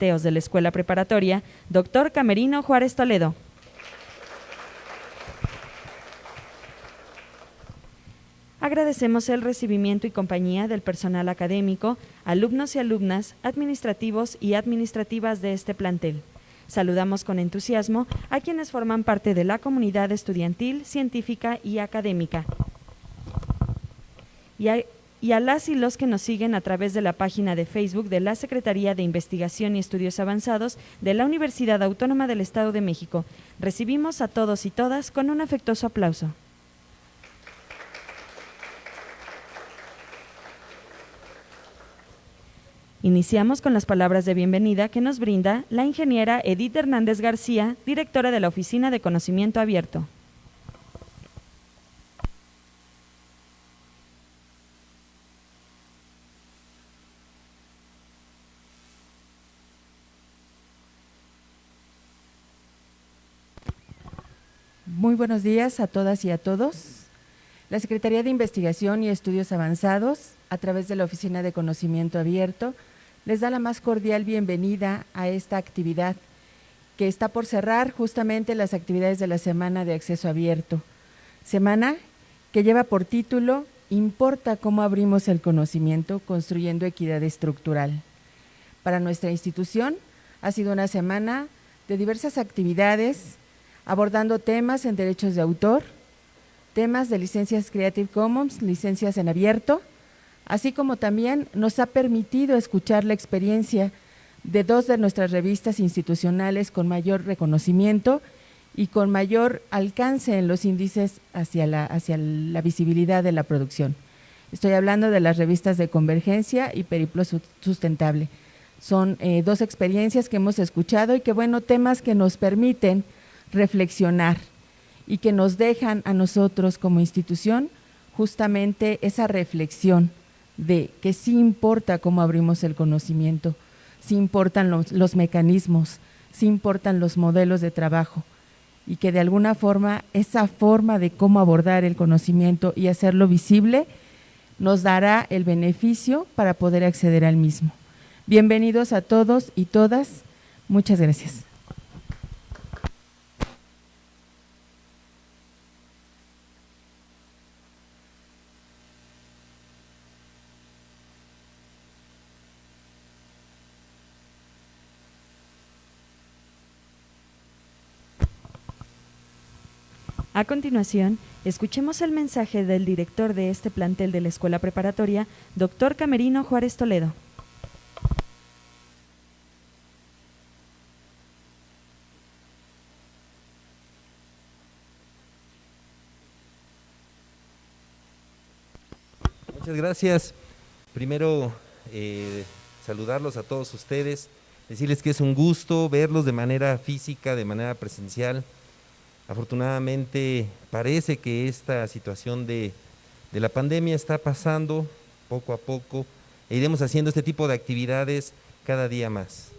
De la Escuela Preparatoria, doctor Camerino Juárez Toledo. Agradecemos el recibimiento y compañía del personal académico, alumnos y alumnas, administrativos y administrativas de este plantel. Saludamos con entusiasmo a quienes forman parte de la comunidad estudiantil, científica y académica. Y a, y a, las y los que nos siguen a través de la página de Facebook de la Secretaría de Investigación y Estudios Avanzados de la Universidad Autónoma del Estado de México. Recibimos a todos y todas con un afectuoso aplauso. Iniciamos con las palabras de bienvenida que nos brinda la ingeniera Edith Hernández García, directora de la Oficina de Conocimiento Abierto. Muy buenos días a todas y a todos. La Secretaría de Investigación y Estudios Avanzados, a través de la Oficina de Conocimiento Abierto, les da la más cordial bienvenida a esta actividad que está por cerrar justamente las actividades de la Semana de Acceso Abierto. Semana que lleva por título Importa cómo abrimos el conocimiento construyendo equidad estructural. Para nuestra institución ha sido una semana de diversas actividades abordando temas en derechos de autor, temas de licencias Creative Commons, licencias en abierto, así como también nos ha permitido escuchar la experiencia de dos de nuestras revistas institucionales con mayor reconocimiento y con mayor alcance en los índices hacia la, visibilidad de la producción. Estoy hablando de las revistas de Convergencia y Periplo Sustentable. Son eh, dos experiencias que hemos escuchado y que, bueno, temas que nos permiten reflexionar y que nos dejan a nosotros como institución justamente esa reflexión de que sí importa cómo abrimos el conocimiento, sí importan los, los, mecanismos, sí importan los modelos de trabajo y que de alguna forma esa forma de cómo abordar el conocimiento y hacerlo visible nos dará el beneficio para poder acceder al mismo. Bienvenidos a todos y todas. Muchas gracias. A continuación, escuchemos el mensaje del director de este plantel de la Escuela Preparatoria, doctor Camerino Juárez Toledo. Muchas gracias. Primero, eh, saludarlos a todos ustedes, decirles que es un gusto verlos de manera física, de manera presencial. Afortunadamente parece que esta situación de, la pandemia está pasando poco a poco e iremos haciendo este tipo de actividades cada día más.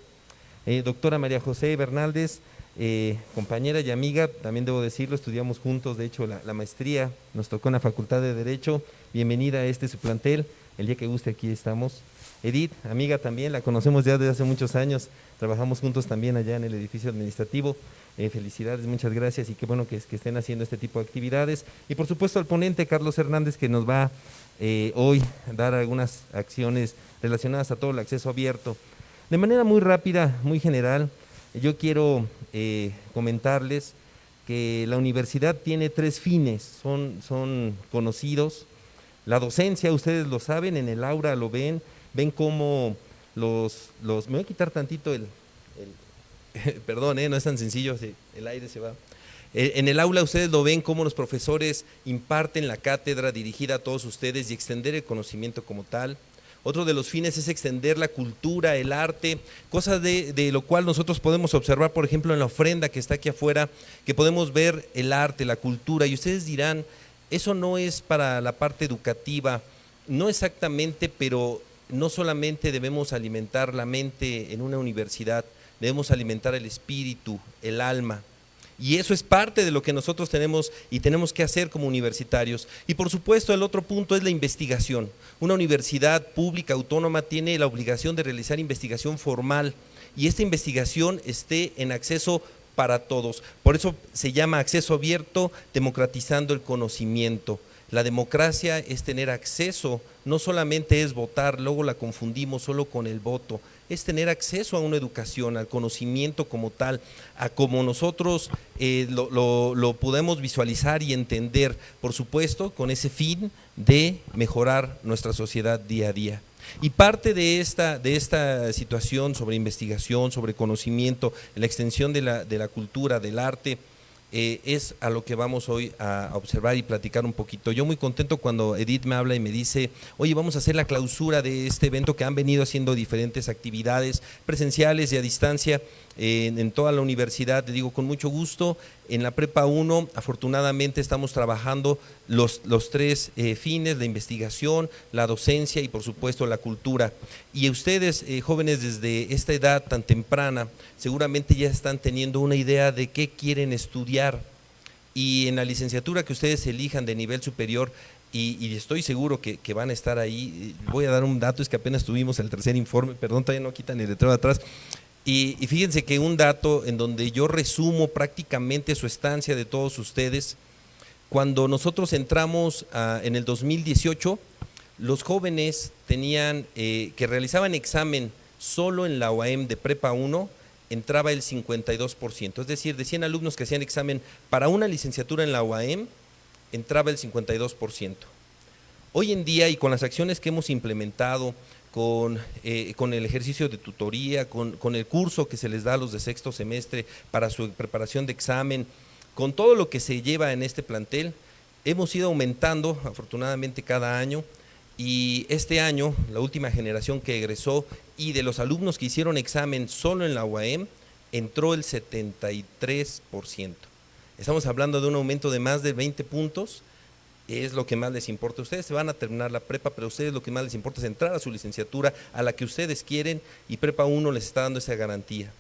Eh, doctora María José Bernaldez, eh, compañera y amiga, también debo decirlo, estudiamos juntos, de hecho la, la, maestría nos tocó en la Facultad de Derecho, bienvenida a este su plantel, el día que guste aquí estamos. Edith, amiga también, la conocemos ya desde hace muchos años, trabajamos juntos también allá en el edificio administrativo. Eh, felicidades, muchas gracias y qué bueno que, estén haciendo este tipo de actividades. Y por supuesto al ponente Carlos Hernández que nos va eh, hoy a dar algunas acciones relacionadas a todo el acceso abierto. De manera muy rápida, muy general, yo quiero eh, comentarles que la universidad tiene tres fines, son, son conocidos. La docencia, ustedes lo saben, en el aura lo ven, ven cómo los, los me voy a quitar tantito el, perdón, ¿eh? no es tan sencillo, el aire se va. Eh, en el aula ustedes lo ven cómo los profesores imparten la cátedra dirigida a todos ustedes y extender el conocimiento como tal. Otro de los fines es extender la cultura, el arte, cosa de, de, lo cual nosotros podemos observar, por ejemplo, en la ofrenda que está aquí afuera, que podemos ver el arte, la cultura, y ustedes dirán, eso no es para la parte educativa, no exactamente, pero no solamente debemos alimentar la mente en una universidad, debemos alimentar el espíritu, el alma. Y eso es parte de lo que nosotros tenemos y tenemos que hacer como universitarios. Y por supuesto el otro punto es la investigación. Una universidad pública autónoma tiene la obligación de realizar investigación formal y esta investigación esté en acceso para todos. Por eso se llama acceso abierto, democratizando el conocimiento. La democracia es tener acceso, no solamente es votar, luego la confundimos solo con el voto, es tener acceso a una educación, al conocimiento como tal, a como nosotros eh, lo, lo podemos visualizar y entender, por supuesto, con ese fin de mejorar nuestra sociedad día a día. Y parte de esta, de esta situación sobre investigación, sobre conocimiento, la extensión de la, de la cultura, del arte, eh, es a lo que vamos hoy a observar y platicar un poquito. Yo muy contento cuando Edith me habla y me dice, oye, vamos a hacer la clausura de este evento que han venido haciendo diferentes actividades presenciales y a distancia en, toda la universidad, te digo con mucho gusto. En la Prepa 1, afortunadamente, estamos trabajando los, los tres eh, fines, la investigación, la docencia y por supuesto la cultura. Y ustedes, eh, jóvenes, desde esta edad tan temprana, seguramente ya están teniendo una idea de qué quieren estudiar. Y en la licenciatura que ustedes elijan de nivel superior, y, estoy seguro que, van a estar ahí. Voy a dar un dato, es que apenas tuvimos el tercer informe, perdón, todavía no quitan el letrero de atrás. Y, fíjense que un dato en donde yo resumo prácticamente su estancia de todos ustedes, cuando nosotros entramos ah, en el 2018, los jóvenes tenían, eh, que realizaban examen solo en la UAM de Prepa 1, entraba el 52%, es decir, de 100 alumnos que hacían examen para una licenciatura en la UAM, entraba el 52%. Hoy en día y con las acciones que hemos implementado, con, eh, con el ejercicio de tutoría, con, con, el curso que se les da a los de sexto semestre para su preparación de examen, con todo lo que se lleva en este plantel, hemos ido aumentando afortunadamente cada año y este año, la última generación que egresó y de los alumnos que hicieron examen solo en la UAM, entró el 73%. Estamos hablando de un aumento de más de 20 puntos es lo que más les importa. Ustedes se van a terminar la prepa, pero a ustedes lo que más les importa es entrar a su licenciatura, a la que ustedes quieren, y Prepa 1 les está dando esa garantía.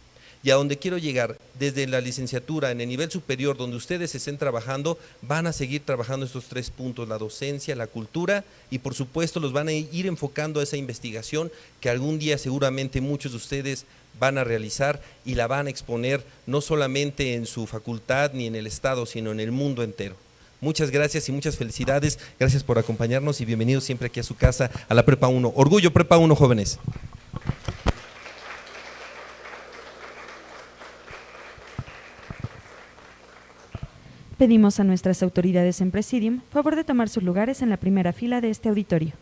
Y a donde quiero llegar, desde la licenciatura, en el nivel superior, donde ustedes estén trabajando, van a seguir trabajando estos tres puntos, la docencia, la cultura, y por supuesto los van a ir enfocando a esa investigación que algún día seguramente muchos de ustedes van a realizar y la van a exponer no solamente en su facultad ni en el Estado, sino en el mundo entero. Muchas gracias y muchas felicidades. Gracias por acompañarnos y bienvenidos siempre aquí a su casa, a la Prepa 1. Orgullo Prepa 1, jóvenes. Pedimos a nuestras autoridades en Presidium favor de tomar sus lugares en la primera fila de este auditorio.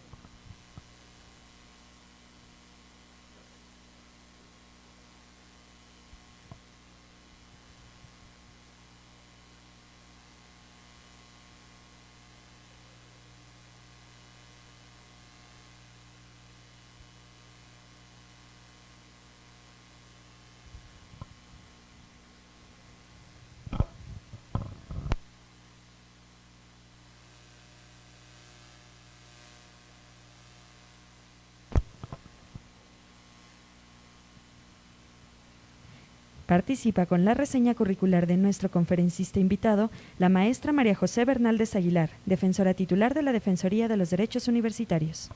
Participa con la reseña curricular de nuestro conferencista invitado, la maestra María José Bernaldez Aguilar, defensora titular de la Defensoría de los Derechos Universitarios.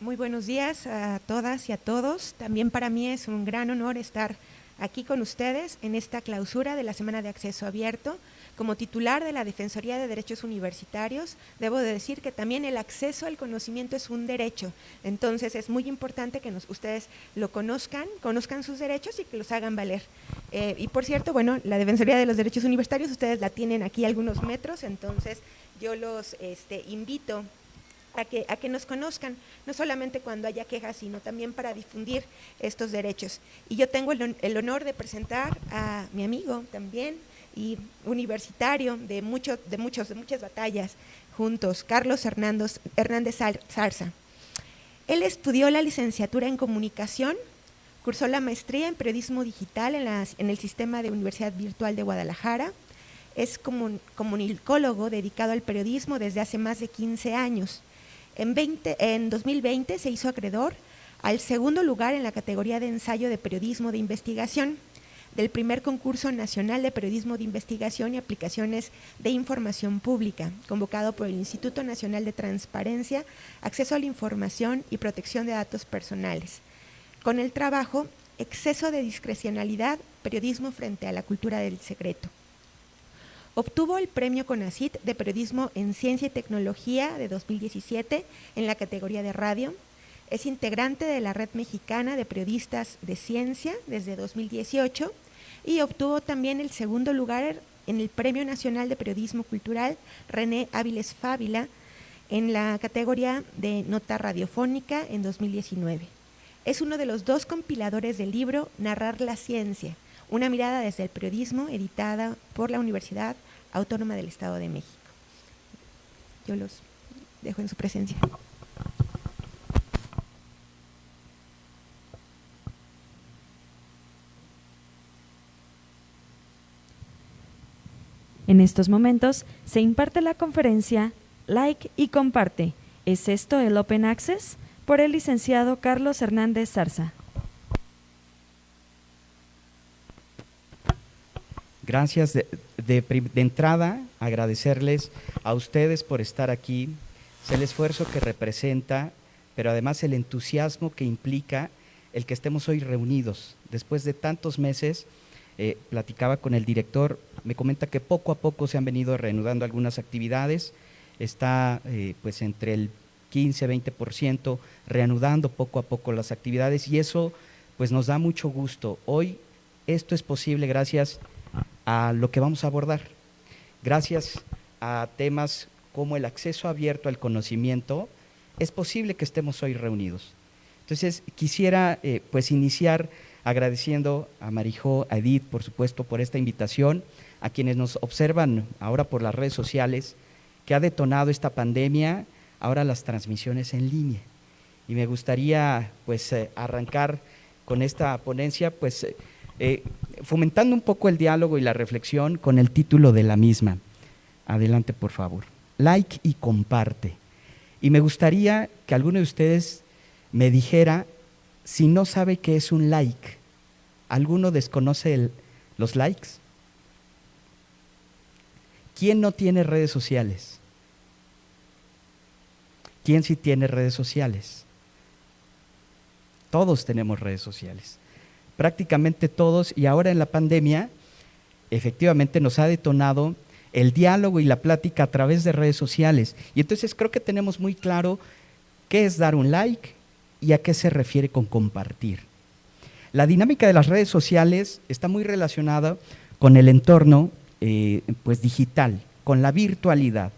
Muy buenos días a todas y a todos. También para mí es un gran honor estar aquí con ustedes en esta clausura de la Semana de Acceso Abierto como titular de la Defensoría de Derechos Universitarios, debo de decir que también el acceso al conocimiento es un derecho. Entonces es muy importante que ustedes lo conozcan, conozcan sus derechos y que los hagan valer. Eh, y por cierto, bueno, la Defensoría de los Derechos Universitarios, ustedes la tienen aquí algunos metros, entonces yo los este, invito a que, a que nos conozcan, no solamente cuando haya quejas, sino también para difundir estos derechos. Y yo tengo el honor de presentar a mi amigo también, y universitario de, mucho, de, muchos, de muchas batallas juntos, Carlos Hernández, Hernández Zarza. Él estudió la licenciatura en comunicación, cursó la maestría en periodismo digital en, el sistema de Universidad Virtual de Guadalajara, es comunicólogo dedicado al periodismo desde hace más de 15 años. En, 20, en 2020 se hizo acreedor al segundo lugar en la categoría de ensayo de periodismo de investigación del primer concurso nacional de periodismo de investigación y aplicaciones de información pública, convocado por el Instituto Nacional de Transparencia, Acceso a la Información y Protección de Datos Personales. con el trabajo Exceso de discrecionalidad, periodismo frente a la cultura del secreto. Obtuvo el premio CONACIT de Periodismo en Ciencia y Tecnología de 2017 en la categoría de radio. Es integrante de la Red Mexicana de Periodistas de Ciencia desde 2018 y obtuvo también el segundo lugar en el Premio Nacional de Periodismo Cultural René Áviles Fábila en la categoría de Nota Radiofónica en 2019. Es uno de los dos compiladores del libro Narrar la Ciencia, una mirada desde el periodismo editada por la Universidad Autónoma del Estado de México. Yo los dejo en su presencia. En estos momentos se imparte la conferencia Like y comparte. ¿Es esto el Open Access? por el licenciado Carlos Hernández Zarza. Gracias de, entrada, agradecerles a ustedes por estar aquí, es el esfuerzo que representa, pero además el entusiasmo que implica el que estemos hoy reunidos. Después de tantos meses, eh, platicaba con el director, me comenta que poco a poco se han venido reanudando algunas actividades, está eh, pues entre el 15, 20%, reanudando poco a poco las actividades y eso pues nos da mucho gusto. Hoy esto es posible gracias a lo que vamos a abordar, gracias a temas como el acceso abierto al conocimiento, es posible que estemos hoy reunidos. Entonces quisiera eh, pues iniciar agradeciendo a Marijó, a Edith, por supuesto, por esta invitación, a quienes nos observan ahora por las redes sociales, que ha detonado esta pandemia ahora las transmisiones en línea. Y me gustaría pues eh, arrancar con esta ponencia pues eh, eh, fomentando un poco el diálogo y la reflexión con el título de la misma. Adelante, por favor. Like y comparte. Y me gustaría que alguno de ustedes me dijera si no sabe qué es un like. ¿Alguno desconoce los likes? ¿Quién no tiene redes sociales? ¿Quién sí tiene redes sociales? Todos tenemos redes sociales, prácticamente todos, y ahora en la pandemia efectivamente nos ha detonado el diálogo y la plática a través de redes sociales. Y entonces creo que tenemos muy claro qué es dar un like y a qué se refiere con compartir. La dinámica de las redes sociales está muy relacionada con el entorno eh, pues digital, con la virtualidad.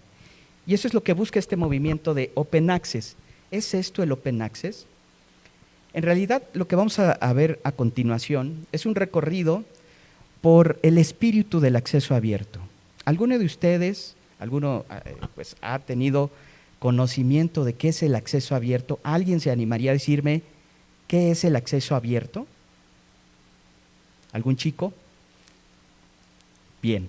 Y eso es lo que busca este movimiento de Open Access. ¿Es esto el Open Access? En realidad, lo que vamos a, ver a continuación es un recorrido por el espíritu del acceso abierto. ¿Alguno de ustedes, alguno eh, pues, ha tenido conocimiento de qué es el acceso abierto? ¿Alguien se animaría a decirme qué es el acceso abierto? ¿Algún chico? Bien.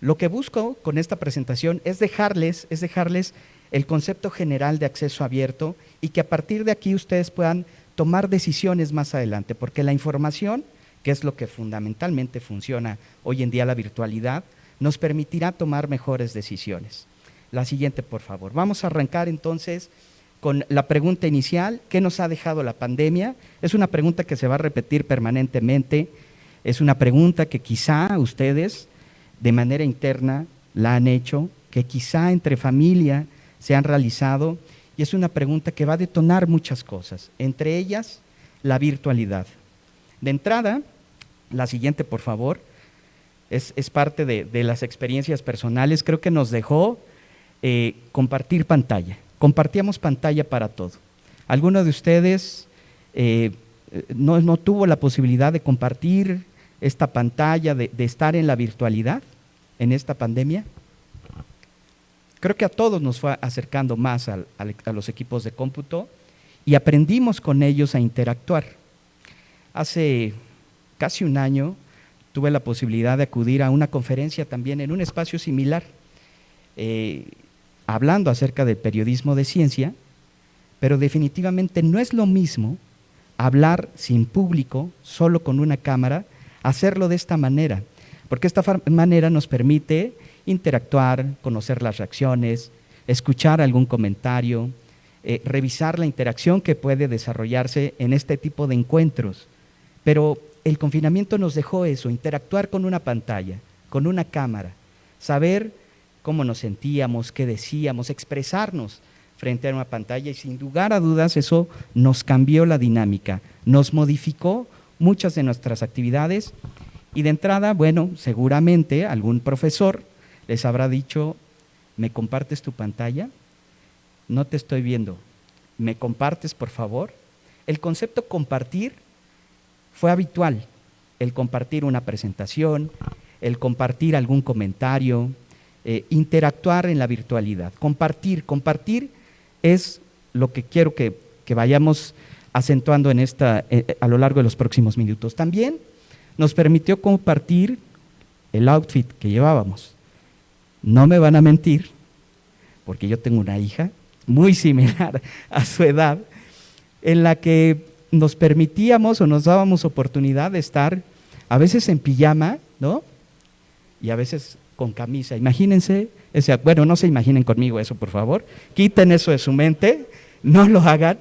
Lo que busco con esta presentación es dejarles, es dejarles el concepto general de acceso abierto y que a partir de aquí ustedes puedan tomar decisiones más adelante, porque la información, que es lo que fundamentalmente funciona hoy en día la virtualidad, nos permitirá tomar mejores decisiones. La siguiente, por favor. Vamos a arrancar entonces con la pregunta inicial, ¿qué nos ha dejado la pandemia? Es una pregunta que se va a repetir permanentemente, es una pregunta que quizá ustedes de manera interna la han hecho, que quizá entre familia se han realizado, y es una pregunta que va a detonar muchas cosas, entre ellas la virtualidad. De entrada, la siguiente, por favor, es, parte de, las experiencias personales, creo que nos dejó eh, compartir pantalla. Compartíamos pantalla para todo. ¿Alguno de ustedes eh, no, tuvo la posibilidad de compartir esta pantalla, de estar en la virtualidad? en esta pandemia? Creo que a todos nos fue acercando más a, los equipos de cómputo y aprendimos con ellos a interactuar. Hace casi un año tuve la posibilidad de acudir a una conferencia también en un espacio similar, eh, hablando acerca del periodismo de ciencia, pero definitivamente no es lo mismo hablar sin público, solo con una cámara, hacerlo de esta manera porque esta manera nos permite interactuar, conocer las reacciones, escuchar algún comentario, eh, revisar la interacción que puede desarrollarse en este tipo de encuentros. Pero el confinamiento nos dejó eso, interactuar con una pantalla, con una cámara, saber cómo nos sentíamos, qué decíamos, expresarnos frente a una pantalla y sin lugar a dudas eso nos cambió la dinámica, nos modificó muchas de nuestras actividades y de entrada, bueno, seguramente algún profesor les habrá dicho, ¿me compartes tu pantalla? No te estoy viendo. ¿Me compartes, por favor? El concepto compartir fue habitual. El compartir una presentación, el compartir algún comentario, eh, interactuar en la virtualidad. Compartir, compartir es lo que quiero que, vayamos acentuando en esta, eh, eh, a lo largo de los próximos minutos. También nos permitió compartir el outfit que llevábamos. No me van a mentir, porque yo tengo una hija muy similar a su edad, en la que nos permitíamos o nos dábamos oportunidad de estar a veces en pijama, ¿no? Y a veces con camisa. Imagínense, ese, bueno, no se imaginen conmigo eso, por favor. Quiten eso de su mente, no lo hagan.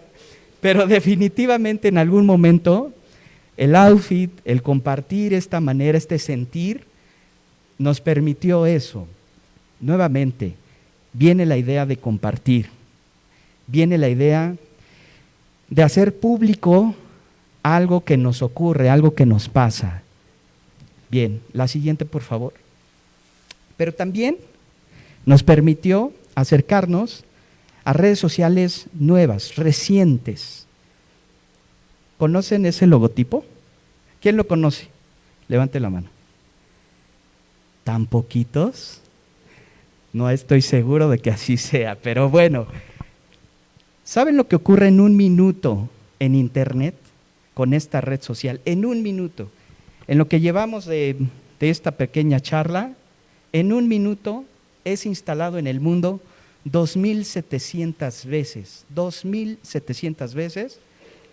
Pero definitivamente en algún momento el outfit, el compartir esta manera, este sentir, nos permitió eso. Nuevamente, viene la idea de compartir, viene la idea de hacer público algo que nos ocurre, algo que nos pasa. Bien, la siguiente, por favor. Pero también nos permitió acercarnos a redes sociales nuevas, recientes. ¿Conocen ese logotipo? ¿Quién lo conoce? Levante la mano. ¿Tan poquitos? No estoy seguro de que así sea, pero bueno. ¿Saben lo que ocurre en un minuto en Internet con esta red social? En un minuto. En lo que llevamos de, de esta pequeña charla, en un minuto es instalado en el mundo 2.700 veces. 2.700 veces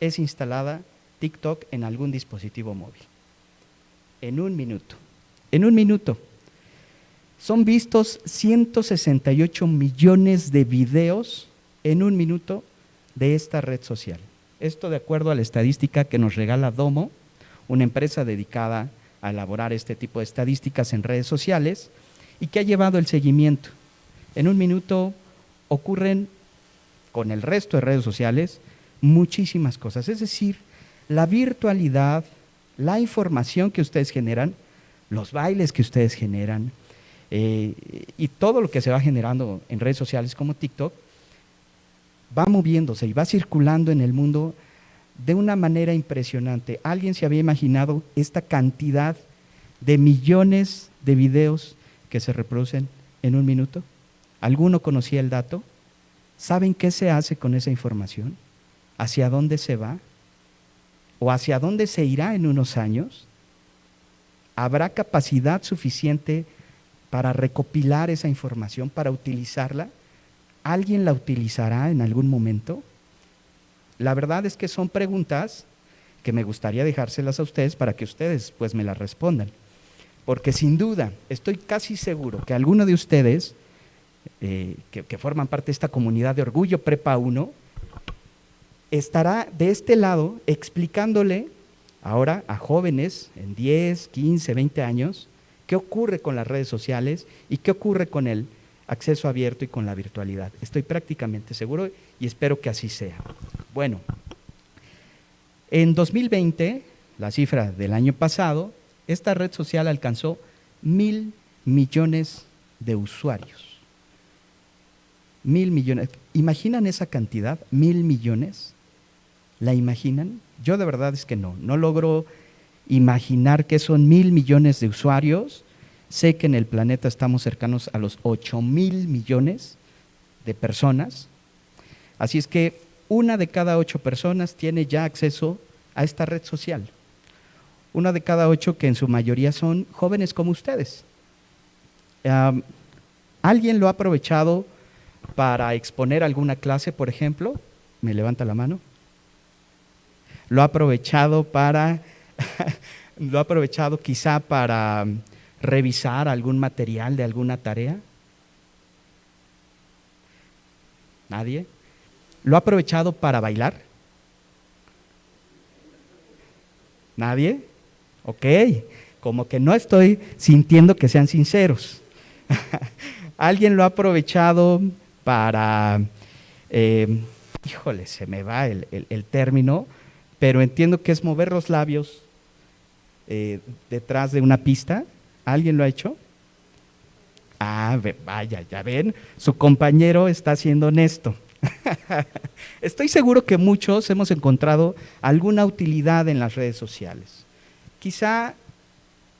es instalada TikTok en algún dispositivo móvil. En un minuto. En un minuto. Son vistos 168 millones de videos en un minuto de esta red social. Esto de acuerdo a la estadística que nos regala Domo, una empresa dedicada a elaborar este tipo de estadísticas en redes sociales y que ha llevado el seguimiento. En un minuto ocurren con el resto de redes sociales muchísimas cosas. Es decir, la virtualidad, la información que ustedes generan, los bailes que ustedes generan eh, y todo lo que se va generando en redes sociales como TikTok, va moviéndose y va circulando en el mundo de una manera impresionante. ¿Alguien se había imaginado esta cantidad de millones de videos que se reproducen en un minuto? ¿Alguno conocía el dato? ¿Saben qué se hace con esa información? ¿Hacia dónde se va? o hacia dónde se irá en unos años, ¿habrá capacidad suficiente para recopilar esa información, para utilizarla? ¿Alguien la utilizará en algún momento? La verdad es que son preguntas que me gustaría dejárselas a ustedes para que ustedes pues me las respondan. Porque sin duda, estoy casi seguro que alguno de ustedes eh, que, que, forman parte de esta comunidad de Orgullo Prepa 1 estará de este lado explicándole ahora a jóvenes en 10, 15, 20 años qué ocurre con las redes sociales y qué ocurre con el acceso abierto y con la virtualidad. Estoy prácticamente seguro y espero que así sea. Bueno, en 2020, la cifra del año pasado, esta red social alcanzó mil millones de usuarios. Mil millones. ¿Imaginan esa cantidad? Mil millones. ¿La imaginan? Yo de verdad es que no, no logro imaginar que son mil millones de usuarios. Sé que en el planeta estamos cercanos a los ocho mil millones de personas. Así es que una de cada ocho personas tiene ya acceso a esta red social. Una de cada ocho que en su mayoría son jóvenes como ustedes. ¿Alguien lo ha aprovechado para exponer alguna clase, por ejemplo? ¿Me levanta la mano? lo ha aprovechado para, lo ha aprovechado quizá para revisar algún material de alguna tarea. ¿Nadie? ¿Lo ha aprovechado para bailar? ¿Nadie? Ok, como que no estoy sintiendo que sean sinceros. ¿Alguien lo ha aprovechado para, eh, híjole, se me va el, término, pero entiendo que es mover los labios eh, detrás de una pista? ¿Alguien lo ha hecho? Ah, vaya, ya ven, su compañero está siendo honesto. Estoy seguro que muchos hemos encontrado alguna utilidad en las redes sociales. Quizá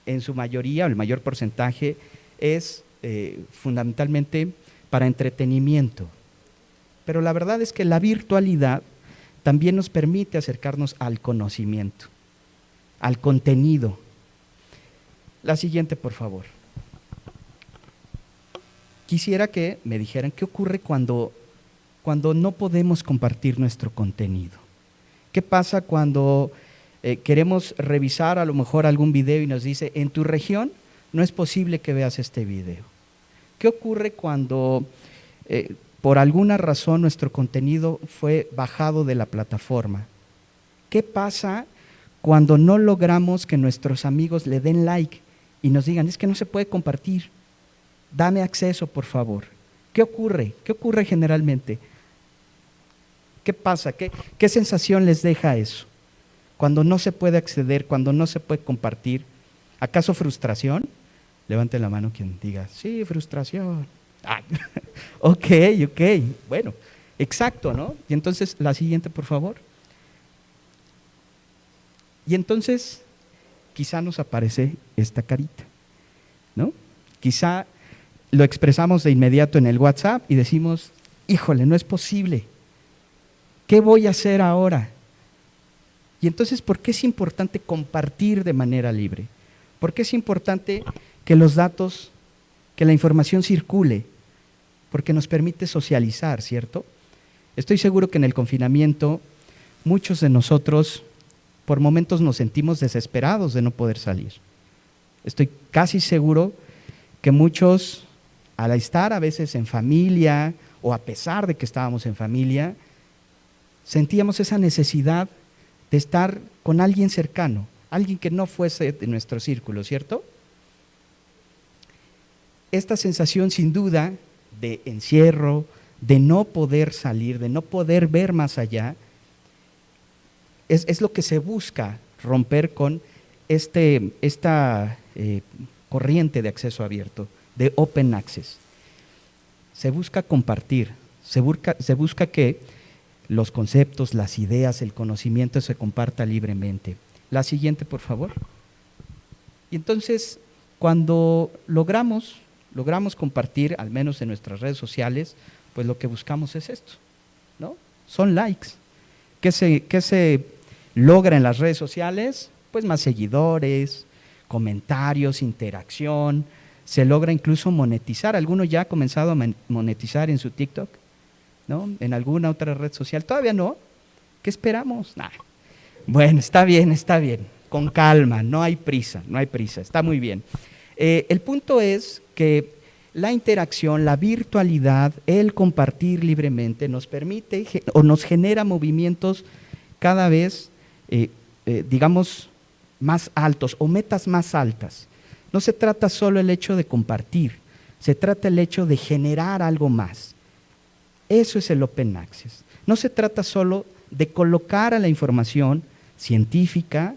en su mayoría, o el mayor porcentaje, es eh, fundamentalmente para entretenimiento. Pero la verdad es que la virtualidad también nos permite acercarnos al conocimiento, al contenido. La siguiente, por favor. Quisiera que me dijeran qué ocurre cuando cuando no podemos compartir nuestro contenido? ¿Qué pasa cuando eh, queremos revisar a lo mejor algún video y nos dice, en tu región no es posible que veas este video? ¿Qué ocurre cuando eh, por alguna razón nuestro contenido fue bajado de la plataforma? ¿Qué pasa cuando no logramos que nuestros amigos le den like y nos digan, es que no se puede compartir? Dame acceso, por favor. ¿Qué ocurre? ¿Qué ocurre generalmente? ¿Qué pasa? ¿Qué, sensación les deja eso? Cuando no se puede acceder, cuando no se puede compartir. ¿Acaso frustración? Levante la mano quien diga, sí, frustración. Ah, ok, ok, bueno, exacto, ¿no? Y entonces, la siguiente, por favor. Y entonces, quizá nos aparece esta carita, ¿no? Quizá lo expresamos de inmediato en el WhatsApp y decimos, híjole, no es posible. ¿Qué voy a hacer ahora? Y entonces, ¿por qué es importante compartir de manera libre? ¿Por qué es importante que los datos, que la información circule? Porque nos permite socializar, ¿cierto? Estoy seguro que en el confinamiento muchos de nosotros por momentos nos sentimos desesperados de no poder salir. Estoy casi seguro que muchos, al estar a veces en familia o a pesar de que estábamos en familia, sentíamos esa necesidad de estar con alguien cercano, alguien que no fuese de nuestro círculo, ¿cierto? Esta sensación sin duda de encierro, de no poder salir, de no poder ver más allá, es, lo que se busca romper con este, esta eh, corriente de acceso abierto, de open access. Se busca compartir, se busca, se busca que los conceptos, las ideas, el conocimiento se comparta libremente. La siguiente, por favor. Y entonces, cuando logramos, logramos compartir, al menos en nuestras redes sociales, pues lo que buscamos es esto, ¿no? Son likes. ¿Qué se, qué se logra en las redes sociales? Pues más seguidores, comentarios, interacción, se logra incluso monetizar. ¿Alguno ya ha comenzado a monetizar en su TikTok? ¿no? En alguna otra red social. Todavía no. ¿Qué esperamos? Bueno, está bien, está bien. Con calma, no hay prisa, no hay prisa. Está muy bien. Eh, el punto es que la interacción, la virtualidad, el compartir libremente nos permite o nos genera movimientos cada vez, eh, eh, digamos, más altos o metas más altas. No se trata solo el hecho de compartir, se trata el hecho de generar algo más. Eso es el Open Access. No se trata solo de colocar a la información científica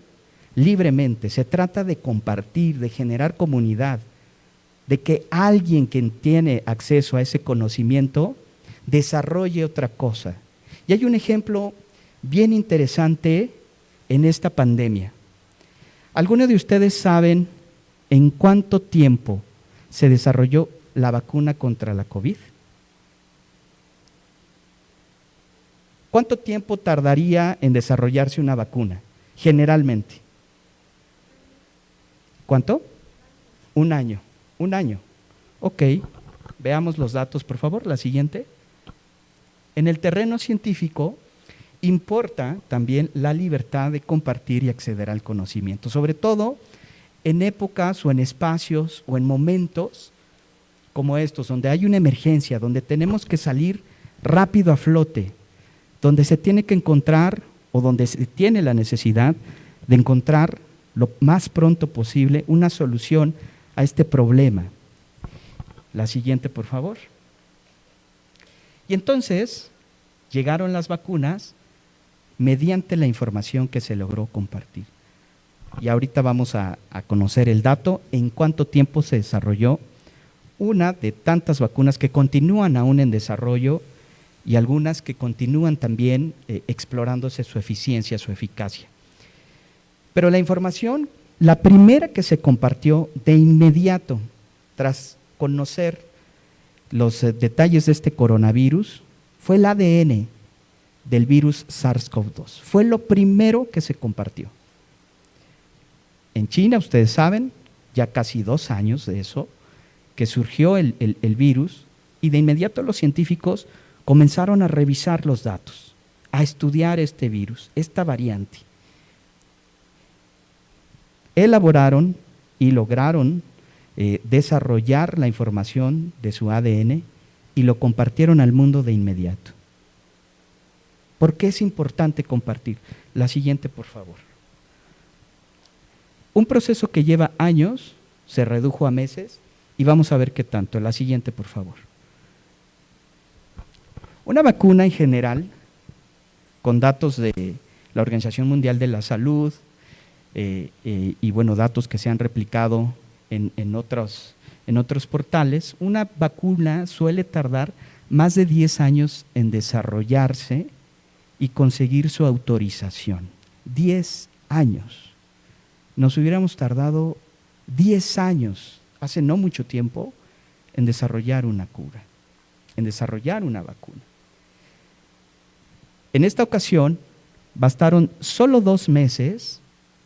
libremente, se trata de compartir, de generar comunidad, de que alguien que tiene acceso a ese conocimiento desarrolle otra cosa. Y hay un ejemplo bien interesante en esta pandemia. ¿Algunos de ustedes saben en cuánto tiempo se desarrolló la vacuna contra la COVID? ¿Cuánto tiempo tardaría en desarrollarse una vacuna, generalmente? ¿Cuánto? Un año, un año. Ok, veamos los datos, por favor, la siguiente. En el terreno científico importa también la libertad de compartir y acceder al conocimiento, sobre todo en épocas o en espacios o en momentos como estos, donde hay una emergencia, donde tenemos que salir rápido a flote, donde se tiene que encontrar o donde se tiene la necesidad de encontrar lo más pronto posible una solución a este problema. La siguiente, por favor. Y entonces llegaron las vacunas mediante la información que se logró compartir. Y ahorita vamos a, conocer el dato, en cuánto tiempo se desarrolló una de tantas vacunas que continúan aún en desarrollo y algunas que continúan también eh, explorándose su eficiencia, su eficacia. Pero la información, la primera que se compartió de inmediato, tras conocer los eh, detalles de este coronavirus, fue el ADN del virus SARS-CoV-2. Fue lo primero que se compartió. En China, ustedes saben, ya casi dos años de eso, que surgió el, el virus y de inmediato los científicos comenzaron a revisar los datos, a estudiar este virus, esta variante. Elaboraron y lograron eh, desarrollar la información de su ADN y lo compartieron al mundo de inmediato. ¿Por qué es importante compartir? La siguiente, por favor. Un proceso que lleva años se redujo a meses y vamos a ver qué tanto. La siguiente, por favor. Una vacuna en general, con datos de la Organización Mundial de la Salud eh, eh, y bueno, datos que se han replicado en, otros, en otros portales, una vacuna suele tardar más de 10 años en desarrollarse y conseguir su autorización. 10 años. Nos hubiéramos tardado 10 años, hace no mucho tiempo, en desarrollar una cura, en desarrollar una vacuna. En esta ocasión, bastaron solo dos meses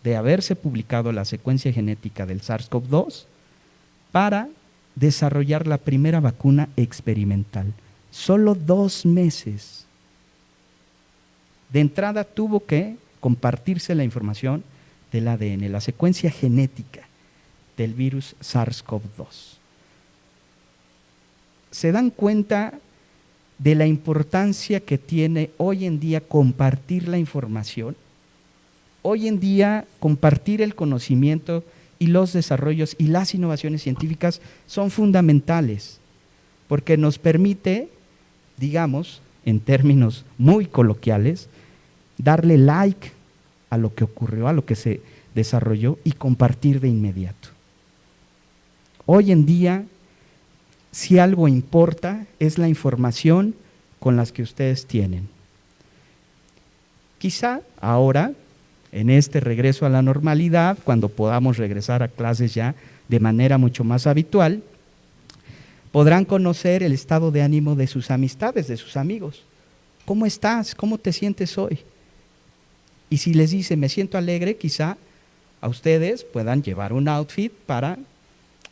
de haberse publicado la secuencia genética del SARS-CoV-2 para desarrollar la primera vacuna experimental. Solo dos meses. De entrada tuvo que compartirse la información del ADN, la secuencia genética del virus SARS-CoV-2. ¿Se dan cuenta de la importancia que tiene hoy en día compartir la información? hoy en día compartir el conocimiento y los desarrollos y las innovaciones científicas son fundamentales, porque nos permite, digamos, en términos muy coloquiales, darle like a lo que ocurrió, a lo que se desarrolló y compartir de inmediato. Hoy en día, si algo importa, es la información con las que ustedes tienen. Quizá ahora en este regreso a la normalidad, cuando podamos regresar a clases ya de manera mucho más habitual, podrán conocer el estado de ánimo de sus amistades, de sus amigos. ¿Cómo estás? ¿Cómo te sientes hoy? Y si les dice, me siento alegre, quizá a ustedes puedan llevar un outfit para,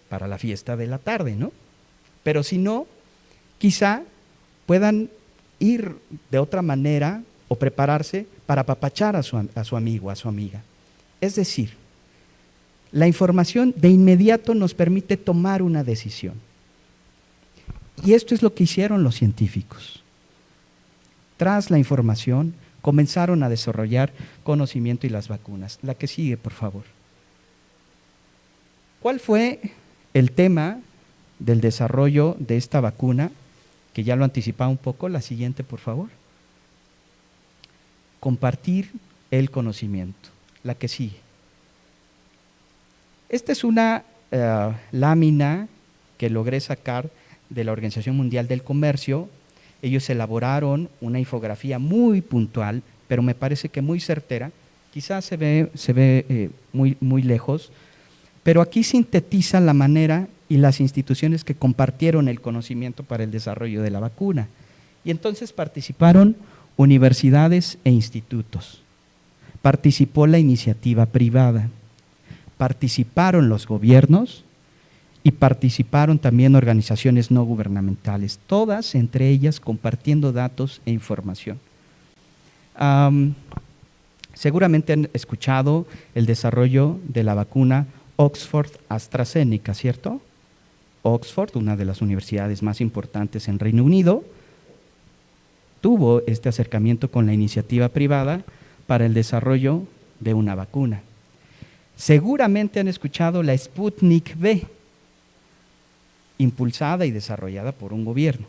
para la fiesta de la tarde, ¿no? Pero si no, quizá puedan ir de otra manera o prepararse para apapachar a su, a su amigo, a su amiga. Es decir, la información de inmediato nos permite tomar una decisión. Y esto es lo que hicieron los científicos. Tras la información, comenzaron a desarrollar conocimiento y las vacunas. La que sigue, por favor. ¿Cuál fue el tema del desarrollo de esta vacuna? Que ya lo anticipaba un poco. La siguiente, por favor compartir el conocimiento. La que sigue. Esta es una eh, lámina que logré sacar de la Organización Mundial del Comercio. Ellos elaboraron una infografía muy puntual, pero me parece que muy certera. Quizás se ve, se ve eh, muy, muy lejos, pero aquí sintetiza la manera y las instituciones que compartieron el conocimiento para el desarrollo de la vacuna. Y entonces participaron universidades e institutos. Participó la iniciativa privada, participaron los gobiernos y participaron también organizaciones no gubernamentales, todas entre ellas compartiendo datos e información. seguramente han escuchado el desarrollo de la vacuna Oxford AstraZeneca, ¿cierto? Oxford, una de las universidades más importantes en Reino Unido, tuvo este acercamiento con la iniciativa privada para el desarrollo de una vacuna. Seguramente han escuchado la Sputnik V, impulsada y desarrollada por un gobierno,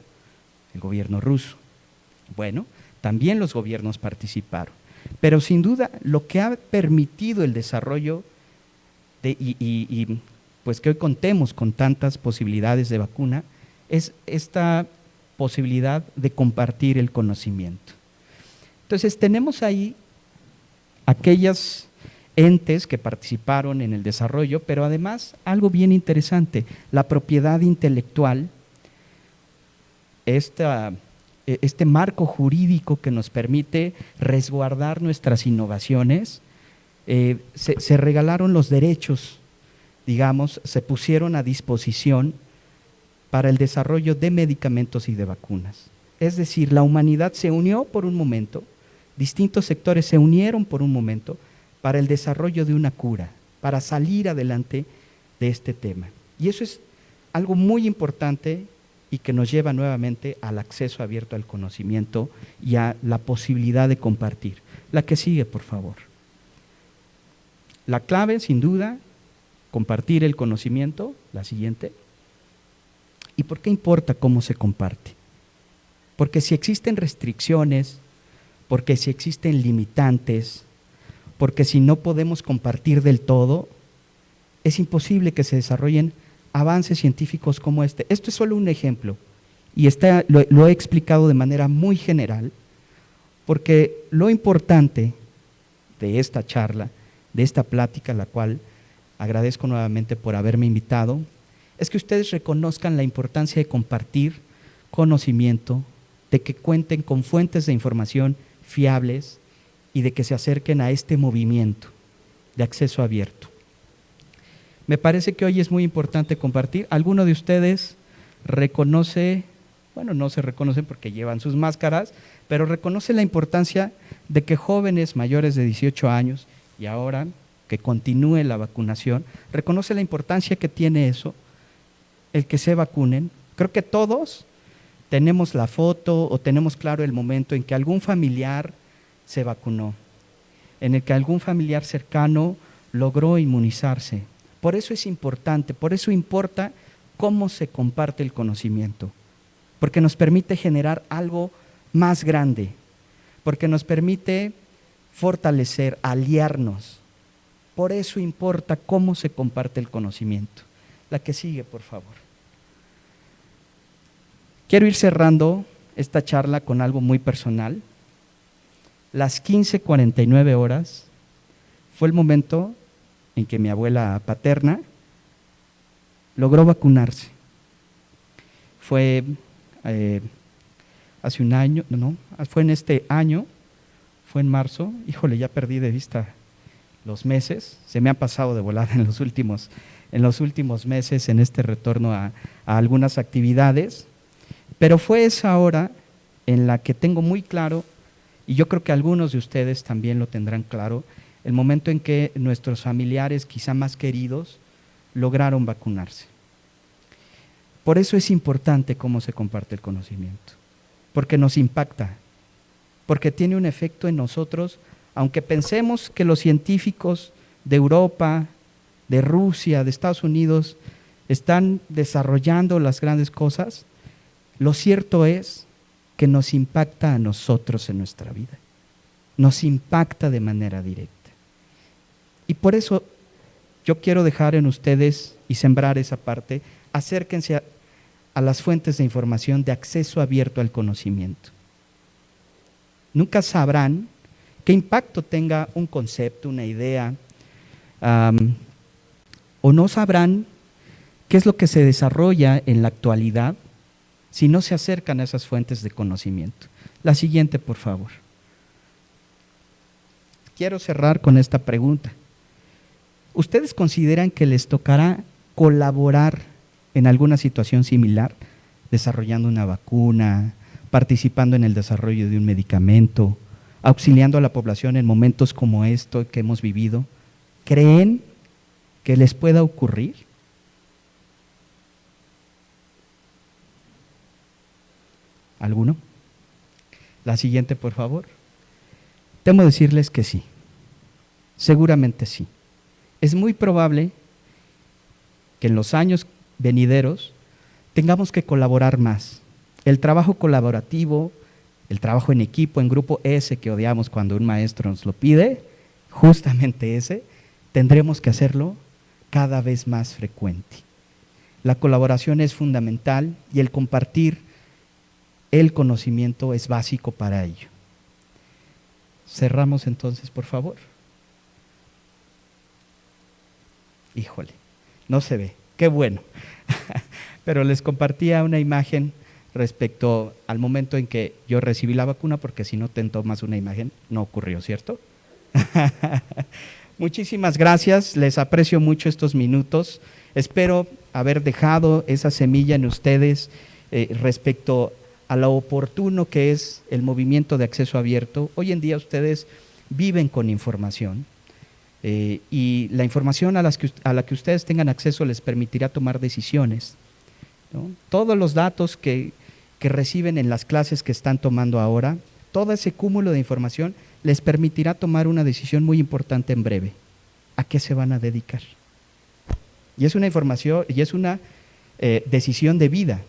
el gobierno ruso. Bueno, también los gobiernos participaron, pero sin duda lo que ha permitido el desarrollo de, y, y pues que hoy contemos con tantas posibilidades de vacuna es esta posibilidad de compartir el conocimiento. Entonces tenemos ahí aquellas entes que participaron en el desarrollo, pero además algo bien interesante, la propiedad intelectual, e, este marco jurídico que nos permite resguardar nuestras innovaciones, eh, se, se regalaron los derechos, digamos, se pusieron a disposición para el desarrollo de medicamentos y de vacunas. Es decir, la humanidad se unió por un momento, distintos sectores se unieron por un momento, para el desarrollo de una cura, para salir adelante de este tema. Y eso es algo muy importante y que nos lleva nuevamente al acceso abierto al conocimiento y a la posibilidad de compartir. La que sigue, por favor. La clave, sin duda, compartir el conocimiento, la siguiente. ¿Y por qué importa cómo se comparte? Porque si existen restricciones, porque si existen limitantes, porque si no podemos compartir del todo, es imposible que se desarrollen avances científicos como este. Esto es solo un ejemplo y está, lo, lo he explicado de manera muy general, porque lo importante de esta charla, de esta plática, la cual agradezco nuevamente por haberme invitado, es que ustedes reconozcan la importancia de compartir conocimiento, de que cuenten con fuentes de información fiables, y de que se acerquen a este movimiento de acceso abierto. Me parece que hoy es muy importante compartir. ¿Alguno de ustedes reconoce, bueno, no se reconocen porque llevan sus máscaras, pero reconoce la importancia de que jóvenes mayores de 18 años y ahora que continúe la vacunación, reconoce la importancia que tiene eso, el que se vacunen. Creo que todos tenemos la foto o tenemos claro el momento en que algún familiar se vacunó, en el que algún familiar cercano logró inmunizarse. Por eso es importante, por eso importa cómo se comparte el conocimiento, porque nos permite generar algo más grande, porque nos permite fortalecer, aliarnos. Por eso importa cómo se comparte el conocimiento. La que sigue, por favor. Quiero ir cerrando esta charla con algo muy personal las 15:49 horas fue el momento en que mi abuela paterna logró vacunarse. Fue eh, hace un año, no, fue en este año, fue en marzo, híjole, ya perdí de vista los meses, se me ha pasado de volada en los últimos, en los últimos meses en este retorno a, a algunas actividades, pero fue esa hora en la que tengo muy claro y yo creo que algunos de ustedes también lo tendrán claro, el momento en que nuestros familiares, quizá más queridos, lograron vacunarse. Por eso es importante cómo se comparte el conocimiento, porque nos impacta, porque tiene un efecto en nosotros, aunque pensemos que los científicos de Europa, de Rusia, de Estados Unidos, están desarrollando las grandes cosas, lo cierto es que nos impacta a nosotros en nuestra vida. Nos impacta de manera directa. Y por eso yo quiero dejar en ustedes y sembrar esa parte, acérquense a, las fuentes de información de acceso abierto al conocimiento. Nunca sabrán qué impacto tenga un concepto, una idea, o no sabrán qué es lo que se desarrolla en la actualidad si no se acercan a esas fuentes de conocimiento. La siguiente, por favor. Quiero cerrar con esta pregunta. ¿Ustedes consideran que les tocará colaborar en alguna situación similar, desarrollando una vacuna, participando en el desarrollo de un medicamento, auxiliando a la población en momentos como esto que hemos vivido? ¿Creen que les pueda ocurrir? ¿Alguno? La siguiente, por favor. Temo decirles que sí. Seguramente sí. Es muy probable que en los años venideros tengamos que colaborar más. El trabajo colaborativo, el trabajo en equipo, en grupo ese que odiamos cuando un maestro nos lo pide, justamente ese, tendremos que hacerlo cada vez más frecuente. La colaboración es fundamental y el compartir el conocimiento es básico para ello. Cerramos entonces, por favor. Híjole, no se ve, qué bueno. Pero les compartía una imagen respecto al momento en que yo recibí la vacuna, porque si no te tomas una imagen, no ocurrió, ¿cierto? Muchísimas gracias, les aprecio mucho estos minutos. Espero haber dejado esa semilla en ustedes eh, respecto a lo oportuno que es el movimiento de acceso abierto. Hoy en día ustedes viven con información eh, y la información a, las que, a, la que ustedes tengan acceso les permitirá tomar decisiones. Todos los datos que, que reciben en las clases que están tomando ahora, todo ese cúmulo de información les permitirá tomar una decisión muy importante en breve. ¿A qué se van a dedicar? Y es una información, y es una eh, decisión de vida.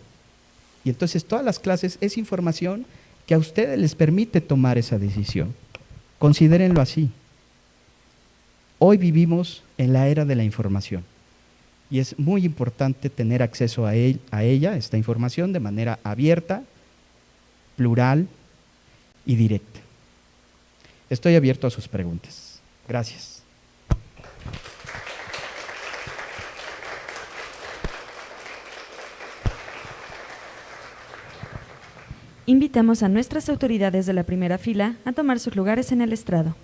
Y entonces todas las clases es información que a ustedes les permite tomar esa decisión. Considérenlo así. Hoy vivimos en la era de la información y es muy importante tener acceso a, a ella, esta información, de manera abierta, plural y directa. Estoy abierto a sus preguntas. Gracias. Invitamos a nuestras autoridades de la primera fila a tomar sus lugares en el estrado.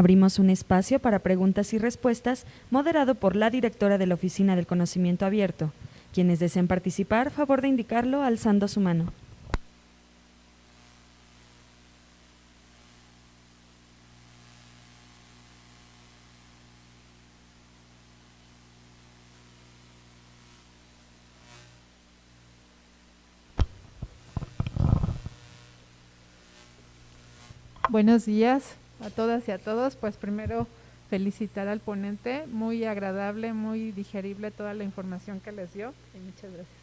Abrimos un espacio para preguntas y respuestas moderado por la directora de la Oficina del Conocimiento Abierto. Quienes deseen participar, favor de indicarlo alzando su mano. Buenos días, a todas y a todos, pues primero felicitar al ponente, muy agradable, muy digerible toda la información que les dio y muchas gracias.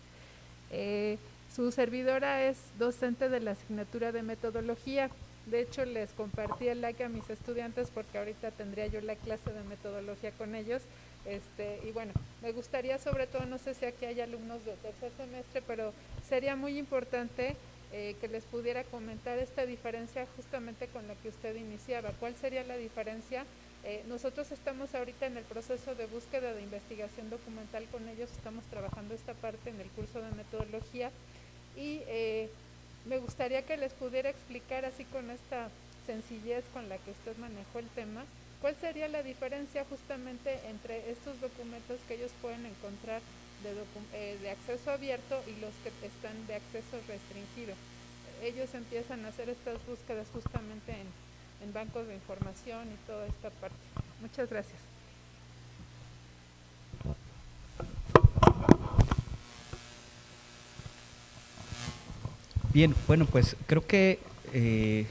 Eh, su servidora es docente de la asignatura de metodología. De hecho, les compartí el like a mis estudiantes porque ahorita tendría yo la clase de metodología con ellos. Este, y bueno, me gustaría sobre todo, no sé si aquí hay alumnos de tercer semestre, pero sería muy importante eh, que les pudiera comentar esta diferencia justamente con la que usted iniciaba. ¿Cuál sería la diferencia? Eh, nosotros estamos ahorita en el proceso de búsqueda de investigación documental con ellos, estamos trabajando esta parte en el curso de metodología y eh, me gustaría que les pudiera explicar así con esta sencillez con la que usted manejó el tema, cuál sería la diferencia justamente entre estos documentos que ellos pueden encontrar de, de, acceso abierto y los que están de acceso restringido. Ellos empiezan a hacer estas búsquedas justamente en, en bancos de información y toda esta parte. Muchas gracias. Bien, bueno, pues creo que eh,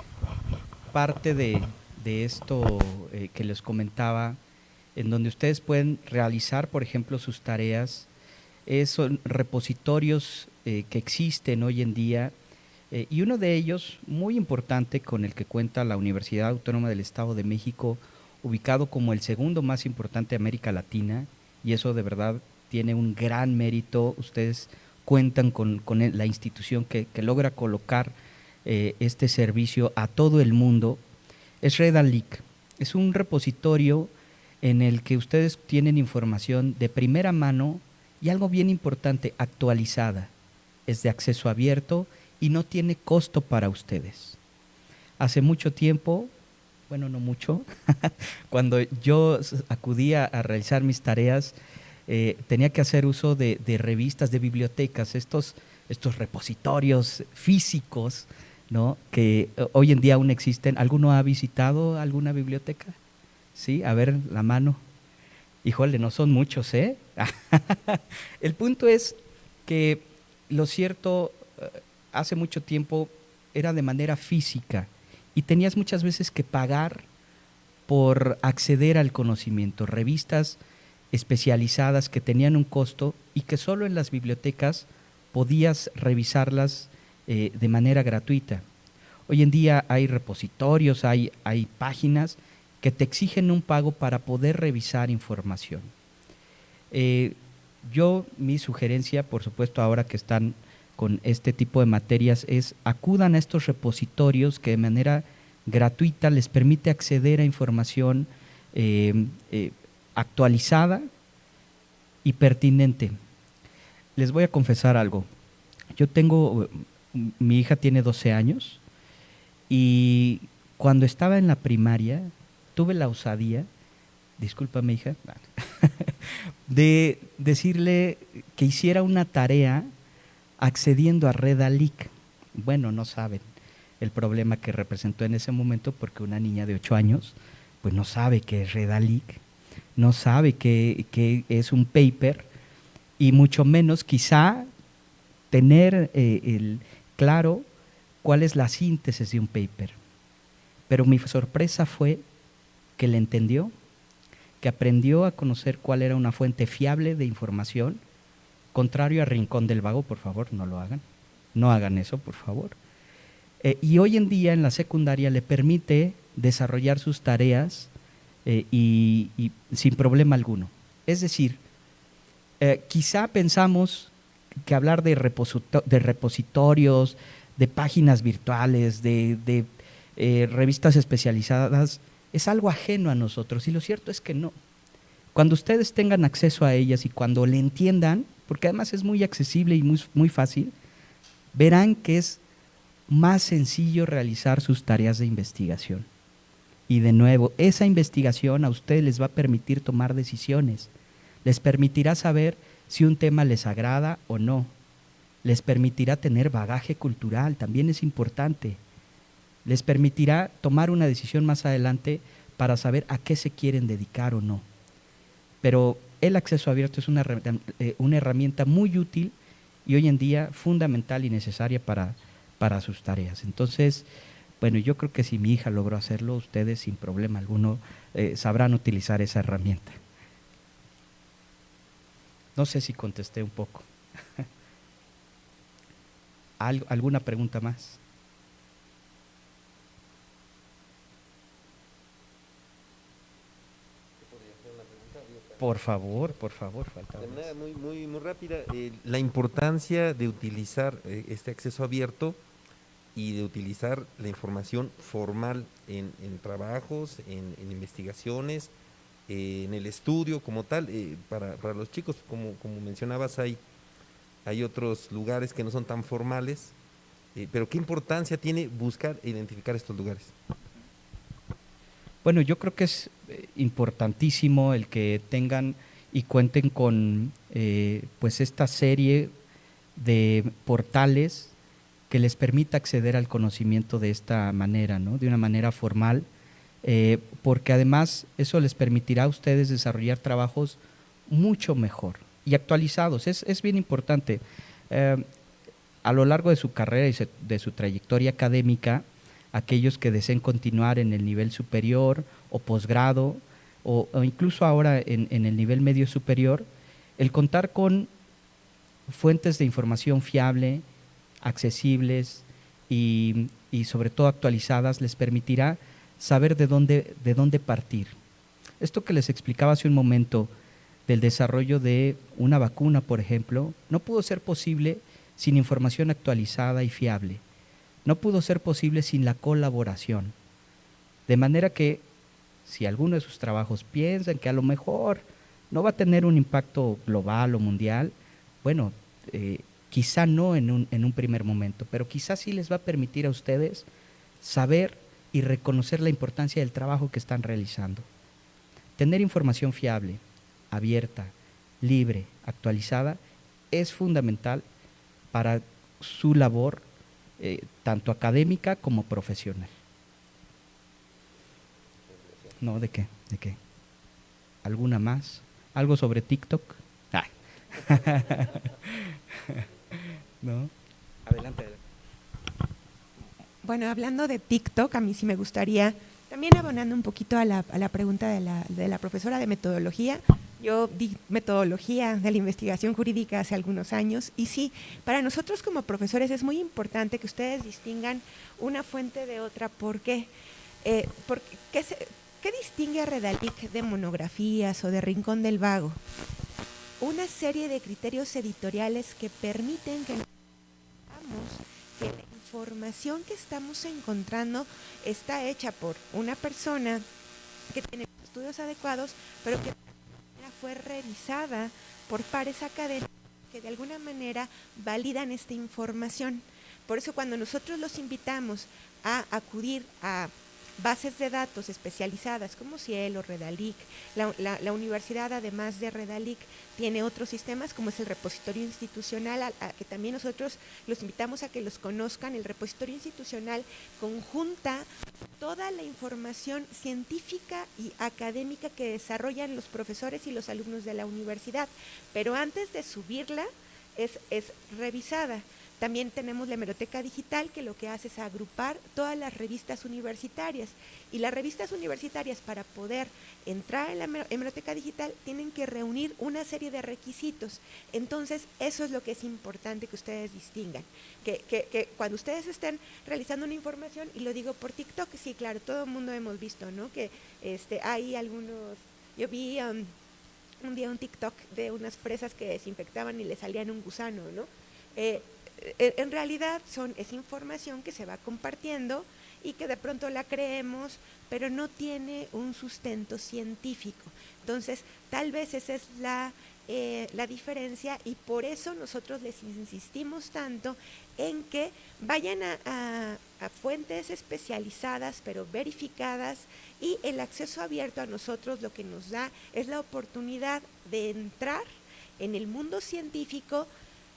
parte de, de esto eh, que les comentaba, en donde ustedes pueden realizar, por ejemplo, sus tareas son repositorios eh, que existen hoy en día eh, y uno de ellos, muy importante, con el que cuenta la Universidad Autónoma del Estado de México, ubicado como el segundo más importante de América Latina, y eso de verdad tiene un gran mérito. Ustedes cuentan con, la institución que, logra colocar eh, este servicio a todo el mundo, es Redalic. Es un repositorio en el que ustedes tienen información de primera mano y algo bien importante, actualizada. Es de acceso abierto y no tiene costo para ustedes. Hace mucho tiempo, bueno, no mucho, cuando yo acudía a realizar mis tareas, eh, tenía que hacer uso de, revistas, de bibliotecas, estos, estos repositorios físicos, ¿no? que eh, hoy en día aún existen. ¿Alguno ha visitado alguna biblioteca? Sí, a ver la mano. Híjole, no son muchos, ¿eh? El punto es que lo cierto, eh, hace mucho tiempo era de manera física y tenías muchas veces que pagar por acceder al conocimiento. Revistas especializadas que tenían un costo y que solo en las bibliotecas podías revisarlas eh, de manera gratuita. Hoy en día hay repositorios, hay, hay páginas que te exigen un pago para poder revisar información. Eh, yo, mi sugerencia, por supuesto, ahora que están con este tipo de materias, es acudan a estos repositorios que de manera gratuita les permite acceder a información eh, actualizada y pertinente. Les voy a confesar algo. Yo tengo, mi hija tiene 12 años y cuando estaba en la primaria tuve la osadía, discúlpame hija, de decirle que hiciera una tarea accediendo a Redalic. Bueno, no saben el problema que representó en ese momento porque una niña de 8 años pues no sabe qué es Redalic no sabe qué, es un paper y mucho menos quizá tener eh, el, claro cuál es la síntesis de un paper. Pero mi sorpresa fue que le entendió, que aprendió a conocer cuál era una fuente fiable de información, contrario a Rincón del Vago, por favor, no lo hagan, no hagan eso, por favor. Eh, y hoy en día en la secundaria le permite desarrollar sus tareas eh, y, sin problema alguno. Es decir, eh, quizá pensamos que hablar de, repositorios, de páginas virtuales, de, revistas especializadas, es algo ajeno a nosotros. Y lo cierto es que no. Cuando ustedes tengan acceso a ellas y cuando le entiendan, porque además es muy accesible y muy, muy fácil, verán que es más sencillo realizar sus tareas de investigación. Y de nuevo, esa investigación a ustedes les va a permitir tomar decisiones, les permitirá saber si un tema les agrada o no, les permitirá tener bagaje cultural, también es importante, les permitirá tomar una decisión más adelante para saber a qué se quieren dedicar o no. Pero el acceso abierto es una, eh, una herramienta muy útil y hoy en día fundamental y necesaria para, para sus tareas. Entonces, bueno, yo creo que si mi hija logró hacerlo, ustedes sin problema alguno eh, sabrán utilizar esa herramienta. No sé si contesté un poco. ¿Alguna pregunta más? Por favor, por favor, falta. De manera muy, muy, muy rápida, eh, la importancia de utilizar eh, este acceso abierto y de utilizar la información formal en, trabajos, en, investigaciones, eh, en el estudio como tal. Eh, para, los chicos, como, como mencionabas, hay, hay otros lugares que no son tan formales, pero ¿qué importancia tiene buscar e identificar estos lugares? Bueno, yo creo que es importantísimo el que tengan y cuenten con pues esta serie de portales que les permita acceder al conocimiento de esta manera, ¿no? de una manera formal, eh, porque además eso les permitirá a ustedes desarrollar trabajos mucho mejor y actualizados. Es, bien importante. Eh, a lo largo de su carrera y de su trayectoria académica, aquellos que deseen continuar en el nivel superior o posgrado, o, incluso ahora en, en el nivel medio superior, el contar con fuentes de información fiable, accesibles y, sobre todo actualizadas les permitirá saber de dónde, de dónde partir. Esto que les explicaba hace un momento del desarrollo de una vacuna, por ejemplo, no pudo ser posible sin información actualizada y fiable. No pudo ser posible sin la colaboración. De manera que si alguno de sus trabajos piensan que a lo mejor no va a tener un impacto global o mundial, bueno, eh, quizá no en un, en un primer momento, pero quizá sí les va a permitir a ustedes saber y reconocer la importancia del trabajo que están realizando. Tener información fiable, abierta, libre, actualizada, es fundamental para su labor, eh, tanto académica como profesional. No, ¿de qué? ¿De qué? ¿Alguna más? ¿Algo sobre TikTok? ¿No? Adelante, adelante. Bueno, hablando de TikTok, a mí sí me gustaría, también abonando un poquito a la, a la pregunta de la, de la profesora de metodología, yo di metodología de la investigación jurídica hace algunos años y sí, para nosotros como profesores es muy importante que ustedes distingan una fuente de otra. ¿Por qué? Eh, porque, ¿qué, ¿Qué distingue a Redalic de monografías o de Rincón del Vago? Una serie de criterios editoriales que permiten que que la información que estamos encontrando está hecha por una persona que tiene estudios adecuados, pero que fue revisada por pares académicos que de alguna manera validan esta información. Por eso cuando nosotros los invitamos a acudir a bases de datos especializadas como Cielo, Redalic. La, universidad, además de Redalic, tiene otros sistemas como es el repositorio institucional, que también nosotros los invitamos a que los conozcan. El repositorio institucional conjunta toda la información científica y académica que desarrollan los profesores y los alumnos de la universidad, pero antes de subirla es, es revisada. También tenemos la hemeroteca digital que lo que hace es agrupar todas las revistas universitarias. Y las revistas universitarias para poder entrar en la hemeroteca digital tienen que reunir una serie de requisitos. Entonces, eso es lo que es importante que ustedes distingan. Que, cuando ustedes estén realizando una información, y lo digo por TikTok, sí, claro, todo el mundo hemos visto, ¿no? Que este, hay algunos, yo vi um, un día un TikTok de unas fresas que desinfectaban y le salían un gusano, ¿no? Eh, en realidad son, es información que se va compartiendo y que de pronto la creemos, pero no tiene un sustento científico. Entonces, tal vez esa es la, eh, la diferencia y por eso nosotros les insistimos tanto en que vayan a, a, fuentes especializadas pero verificadas y el acceso abierto a nosotros lo que nos da es la oportunidad de entrar en el mundo científico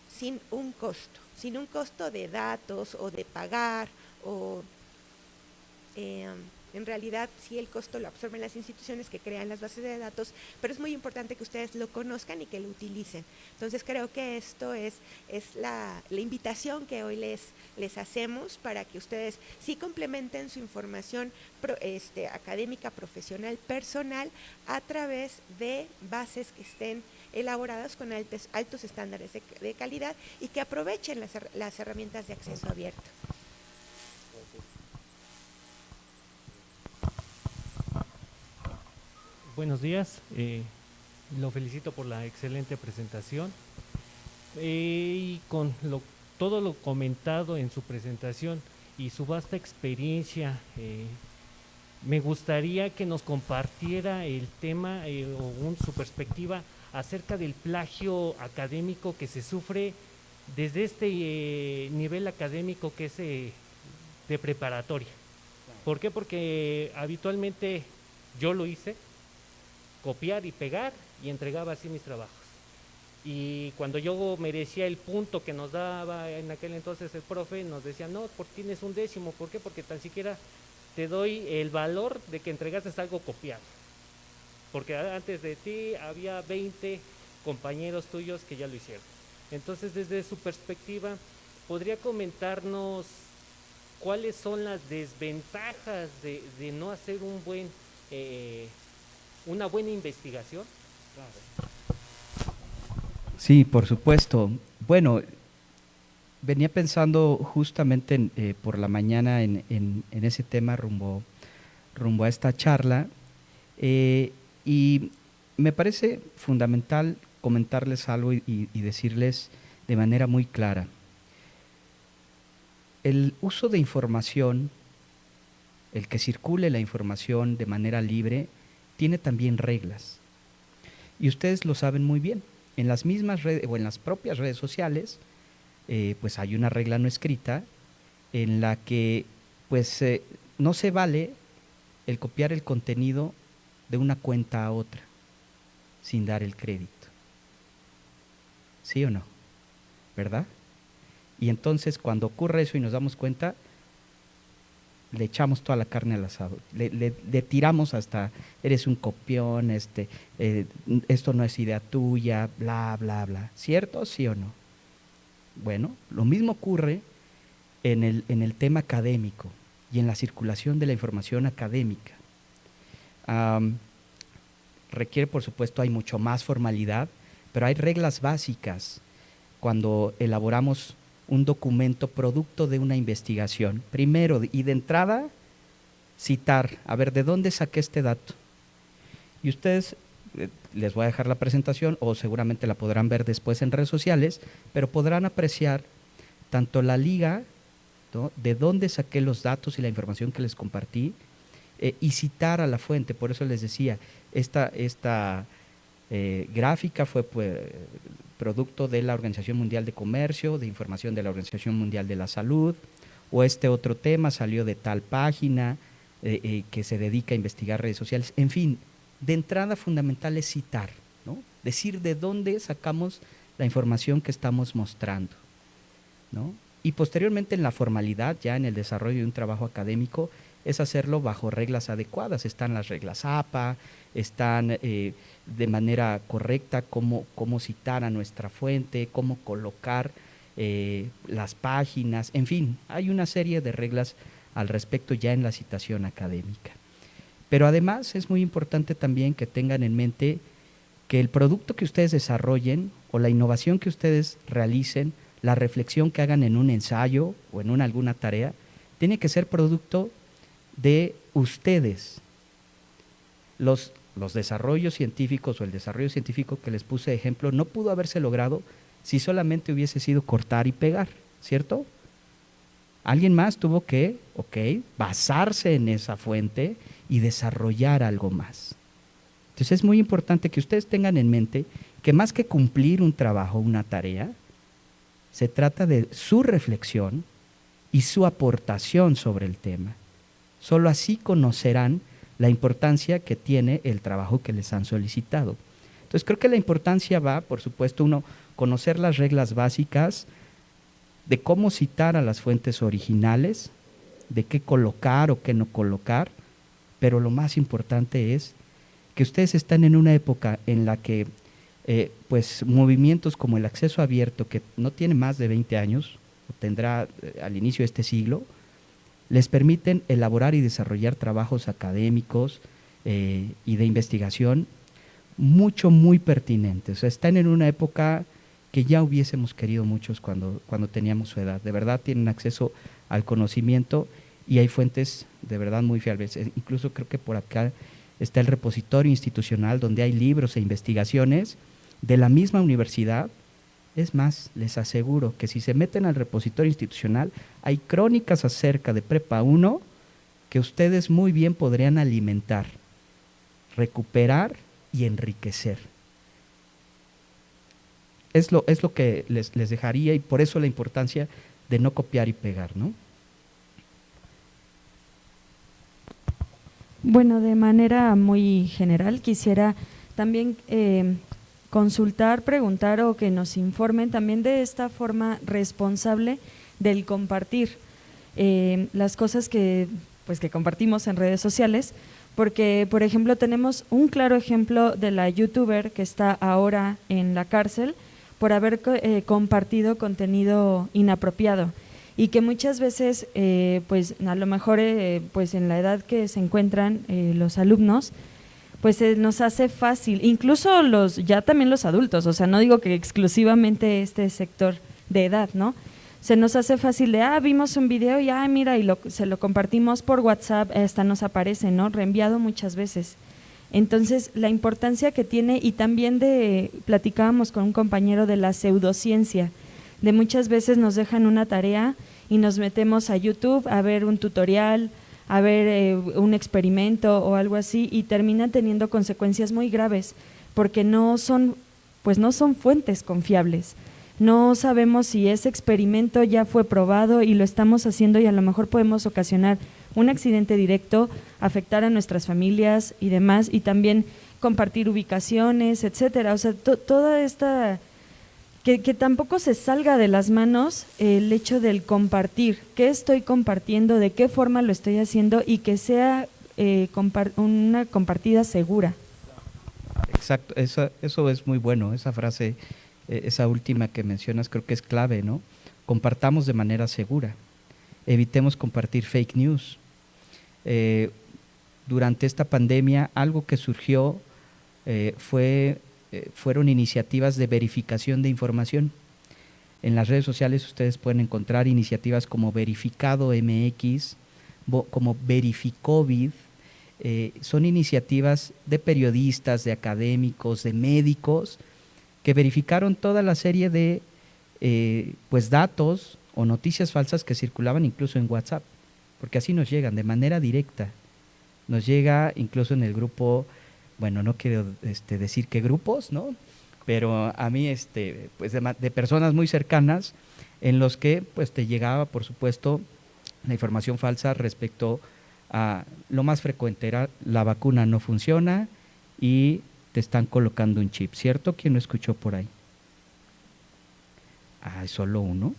sin un costo sin un costo de datos o de pagar o eh, en realidad sí el costo lo absorben las instituciones que crean las bases de datos, pero es muy importante que ustedes lo conozcan y que lo utilicen. Entonces creo que esto es, es la, invitación que hoy les, les hacemos para que ustedes sí complementen su información este, académica, profesional, personal a través de bases que estén elaboradas con altos, altos estándares de, calidad y que aprovechen las, herramientas de acceso abierto. Buenos días, eh, lo felicito por la excelente presentación eh, y con lo, todo lo comentado en su presentación y su vasta experiencia, eh, me gustaría que nos compartiera el tema o su perspectiva acerca del plagio académico que se sufre desde este eh, nivel académico que es eh, de preparatoria. ¿Por qué? Porque habitualmente yo lo hice, copiar y pegar y entregaba así mis trabajos. Y cuando yo merecía el punto que nos daba en aquel entonces el profe, nos decía, no, porque tienes un décimo. ¿Por qué? Porque tan siquiera te doy el valor de que entregaste algo copiado porque antes de ti había 20 compañeros tuyos que ya lo hicieron. Entonces, desde su perspectiva, ¿podría comentarnos cuáles son las desventajas de, no hacer un buen, eh, una buena investigación? Sí, por supuesto. Bueno, venía pensando justamente eh, por la mañana en, ese tema rumbo, rumbo a esta charla. Eh, y me parece fundamental comentarles algo y, decirles de manera muy clara. El uso de información, el que circule la información de manera libre, tiene también reglas. Y ustedes lo saben muy bien. En las mismas redes o en las propias redes sociales eh, pues hay una regla no escrita en la que pues eh, no se vale el copiar el contenido de una cuenta a otra sin dar el crédito. ¿Sí o no? ¿Verdad? Y entonces cuando ocurre eso y nos damos cuenta, le echamos toda la carne al asado, le, tiramos hasta, eres un copión, este, eh, esto no es idea tuya, bla, bla, bla. ¿Cierto? ¿Sí o no? Bueno, lo mismo ocurre en el, en el tema académico y en la circulación de la información académica. Requiere, por supuesto, hay mucho más formalidad, pero hay reglas básicas cuando elaboramos un documento producto de una investigación. Primero, y de entrada, citar, a ver, ¿de dónde saqué este dato? Y ustedes, eh, les voy a dejar la presentación o seguramente la podrán ver después en redes sociales, pero podrán apreciar tanto la liga, de dónde saqué los datos y la información que les compartí, eh, y citar a la fuente. Por eso les decía, esta, esta eh, gráfica fue pues, producto de la Organización Mundial de Comercio, de información de la Organización Mundial de la Salud, o este otro tema salió de tal página eh, eh, que se dedica a investigar redes sociales. En fin, de entrada fundamental es citar, ¿no? decir de dónde sacamos la información que estamos mostrando. ¿no? Y posteriormente en la formalidad, ya en el desarrollo de un trabajo académico, es hacerlo bajo reglas adecuadas. Están las reglas APA, están eh, de manera correcta cómo, cómo, citar a nuestra fuente, cómo colocar eh, las páginas, en fin, hay una serie de reglas al respecto ya en la citación académica. Pero además es muy importante también que tengan en mente que el producto que ustedes desarrollen o la innovación que ustedes realicen, la reflexión que hagan en un ensayo o en una, alguna tarea, tiene que ser producto de ustedes. Los, los desarrollos científicos o el desarrollo científico que les puse de ejemplo no pudo haberse logrado si solamente hubiese sido cortar y pegar, ¿cierto? Alguien más tuvo que, ok, basarse en esa fuente y desarrollar algo más. Entonces es muy importante que ustedes tengan en mente que más que cumplir un trabajo, una tarea, se trata de su reflexión y su aportación sobre el tema. Solo así conocerán la importancia que tiene el trabajo que les han solicitado. Entonces creo que la importancia va, por supuesto, uno, conocer las reglas básicas de cómo citar a las fuentes originales, de qué colocar o qué no colocar, pero lo más importante es que ustedes están en una época en la que eh, pues movimientos como el acceso abierto, que no tiene más de 20 años, tendrá eh, al inicio de este siglo, les permiten elaborar y desarrollar trabajos académicos eh, y de investigación mucho, muy pertinentes. Están en una época que ya hubiésemos querido muchos cuando, cuando teníamos su edad. De verdad tienen acceso al conocimiento y hay fuentes de verdad muy fiables. Eh, incluso creo que por acá está el repositorio institucional donde hay libros e investigaciones de la misma universidad es más, les aseguro que si se meten al repositorio institucional, hay crónicas acerca de Prepa 1 que ustedes muy bien podrían alimentar, recuperar y enriquecer. Es lo, es lo que les, les dejaría y por eso la importancia de no copiar y pegar, ¿no? Bueno, de manera muy general quisiera también eh, consultar, preguntar o que nos informen también de esta forma responsable del compartir eh, las cosas que, pues, que compartimos en redes sociales, porque, por ejemplo, tenemos un claro ejemplo de la youtuber que está ahora en la cárcel por haber eh, compartido contenido inapropiado. Y que muchas veces, eh, pues a lo mejor pues en la edad que se encuentran los alumnos, pues nos hace fácil, incluso los, ya también los adultos, o sea, no digo que exclusivamente este sector de edad, ¿no? Se nos hace fácil de, ah, vimos un video y, ah, mira, y lo, se lo compartimos por WhatsApp, hasta nos aparece, ¿no? Reenviado muchas veces. Entonces, la importancia que tiene, y también de, platicábamos con un compañero de la pseudociencia, de muchas veces nos dejan una tarea y nos metemos a YouTube a ver un tutorial, a ver eh, un experimento o algo así y termina teniendo consecuencias muy graves porque no son pues no son fuentes confiables. no sabemos si ese experimento ya fue probado y lo estamos haciendo y a lo mejor podemos ocasionar un accidente directo, afectar a nuestras familias y demás, y también compartir ubicaciones, etcétera. O sea, toda esta que, tampoco se salga de las manos el hecho del compartir, qué estoy compartiendo, de qué forma lo estoy haciendo y que sea eh, una compartida segura. Exacto, eso, eso es muy bueno, esa frase, eh, esa última que mencionas creo que es clave, ¿no? Compartamos de manera segura, evitemos compartir fake news. Eh, durante esta pandemia algo que surgió fue eh, fueron iniciativas de verificación de información. En las redes sociales ustedes pueden encontrar iniciativas como Verificado MX, como Verificovid. Eh, son iniciativas de periodistas, de académicos, de médicos, que verificaron toda la serie de eh, pues datos o noticias falsas que circulaban incluso en WhatsApp, porque así nos llegan de manera directa. Nos llega incluso en el grupo bueno, no quiero este, decir qué grupos, ¿no? Pero a mí, este, pues de, personas muy cercanas, en los que pues te llegaba, por supuesto, la información falsa respecto a lo más frecuente era la vacuna no funciona y te están colocando un chip, ¿cierto? ¿Quién lo escuchó por ahí? Ah, solo uno.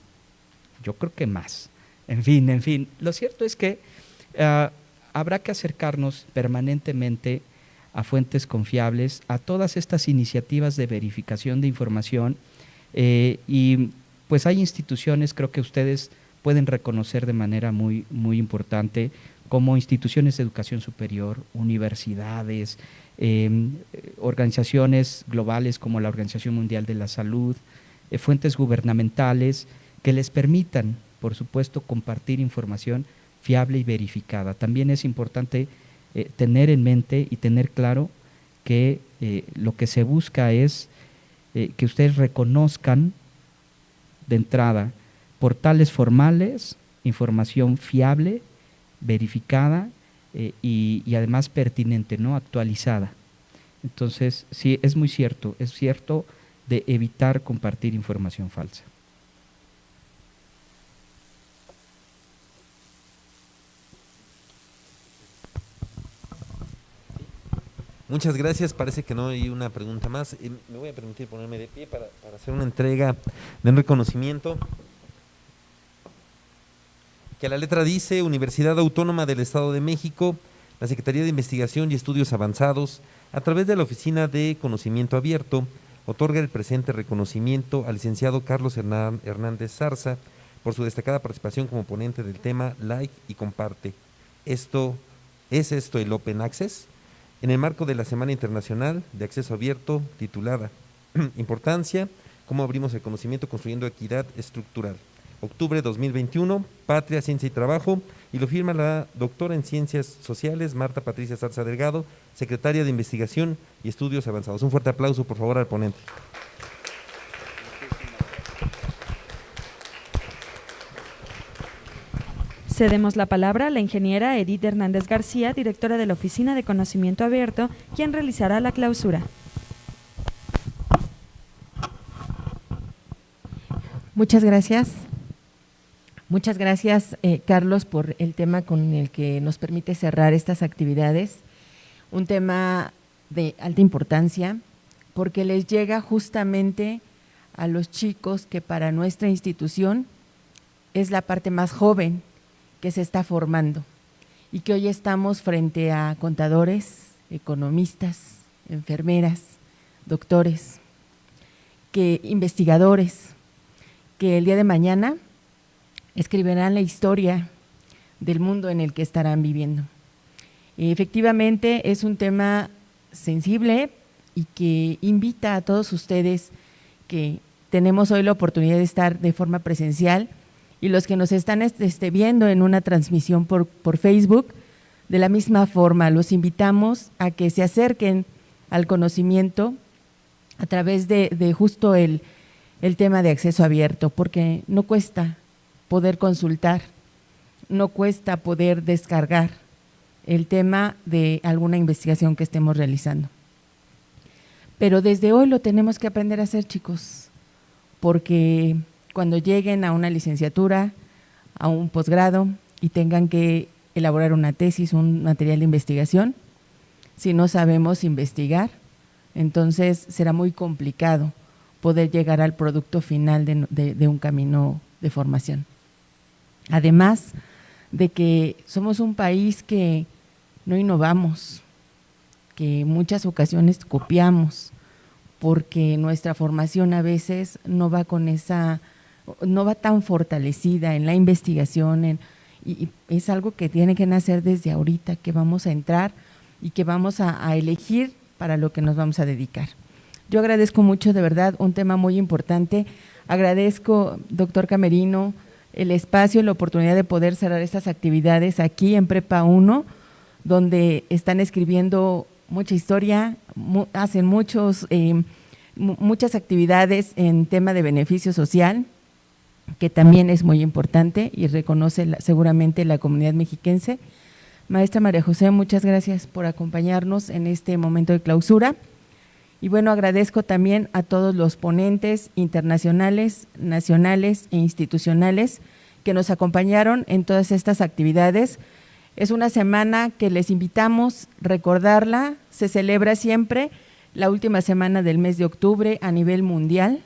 Yo creo que más. En fin, en fin. Lo cierto es que ah, habrá que acercarnos permanentemente a fuentes confiables, a todas estas iniciativas de verificación de información eh, y pues hay instituciones, creo que ustedes pueden reconocer de manera muy, muy importante, como instituciones de educación superior, universidades, em, organizaciones globales como la Organización Mundial de la Salud, eh, fuentes gubernamentales que les permitan, por supuesto, compartir información fiable y verificada. También es importante eh, tener en mente y tener claro que eh, lo que se busca es eh, que ustedes reconozcan de entrada portales formales, información fiable, verificada y, y, además pertinente, ¿no? actualizada. Entonces, sí, es muy cierto, es cierto de evitar compartir información falsa. Muchas gracias. Parece que no hay una pregunta más. Me voy a permitir ponerme de pie para, hacer una entrega de un reconocimiento. Que la letra dice Universidad Autónoma del Estado de México, la Secretaría de Investigación y Estudios Avanzados, a través de la Oficina de Conocimiento Abierto, otorga el presente reconocimiento al licenciado Carlos Hernández Zarza por su destacada participación como ponente del tema Like y Comparte. Esto, ¿Es esto el Open Access? En el marco de la Semana Internacional de Acceso Abierto titulada Importancia, cómo abrimos el conocimiento construyendo equidad estructural. Octubre 2021, Patria, Ciencia y Trabajo, y lo firma la doctora en Ciencias Sociales, Marta Patricia Salza Delgado, secretaria de Investigación y Estudios Avanzados. Un fuerte aplauso, por favor, al ponente. Cedemos la palabra a la ingeniera Edith Hernández García, directora de la Oficina de Conocimiento Abierto, quien realizará la clausura. Muchas gracias. Muchas gracias, eh, Carlos, por el tema con el que nos permite cerrar estas actividades. Un tema de alta importancia porque les llega justamente a los chicos que para nuestra institución es la parte más joven que se está formando y que hoy estamos frente a contadores, economistas, enfermeras, doctores, que investigadores, que el día de mañana escribirán la historia del mundo en el que estarán viviendo. efectivamente es un tema sensible y que invita a todos ustedes que tenemos hoy la oportunidad de estar de forma presencial y los que nos están este, viendo en una transmisión por, Facebook, de la misma forma, los invitamos a que se acerquen al conocimiento a través de, justo el, tema de acceso abierto, porque no cuesta poder consultar, no cuesta poder descargar el tema de alguna investigación que estemos realizando. Pero desde hoy lo tenemos que aprender a hacer, chicos, porque cuando lleguen a una licenciatura, a un posgrado y tengan que elaborar una tesis, un material de investigación, si no sabemos investigar, entonces será muy complicado poder llegar al producto final de, un camino de formación. Además de que somos un país que no innovamos, que muchas ocasiones copiamos, porque nuestra formación a veces no va con esa, no va tan fortalecida en la investigación, y, es algo que tiene que nacer desde ahorita, que vamos a entrar y que vamos a, elegir para lo que nos vamos a dedicar. Yo agradezco mucho, de verdad, un tema muy importante. Agradezco, doctor Camerino, el espacio y la oportunidad de poder cerrar estas actividades aquí en Prepa 1, donde están escribiendo mucha historia, hacen muchos, eh, muchas actividades en tema de beneficio social, que también es muy importante y reconoce seguramente la comunidad mexiquense. Maestra María José, muchas gracias por acompañarnos en este momento de clausura. Y bueno, agradezco también a todos los ponentes internacionales, nacionales e institucionales que nos acompañaron en todas estas actividades. Es una semana que les invitamos a recordarla, se celebra siempre la última semana del mes de octubre a nivel mundial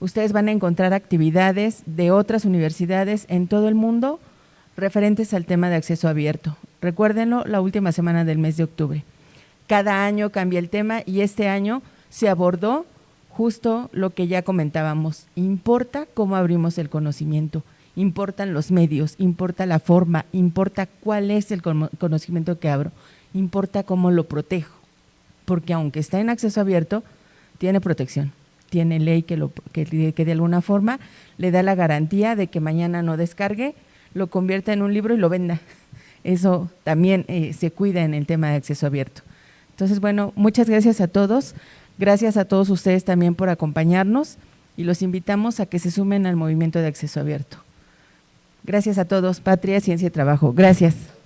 ustedes van a encontrar actividades de otras universidades en todo el mundo referentes al tema de acceso abierto. Recuérdenlo, la última semana del mes de octubre. Cada año cambia el tema y este año se abordó justo lo que ya comentábamos. Importa cómo abrimos el conocimiento, importan los medios, importa la forma, importa cuál es el conocimiento que abro, importa cómo lo protejo, porque aunque está en acceso abierto, tiene protección tiene ley que, lo, que, de alguna forma le da la garantía de que mañana no descargue, lo convierta en un libro y lo venda. Eso también eh, se cuida en el tema de acceso abierto. Entonces, bueno, muchas gracias a todos. Gracias a todos ustedes también por acompañarnos y los invitamos a que se sumen al movimiento de acceso abierto. Gracias a todos. Patria, Ciencia y Trabajo. Gracias.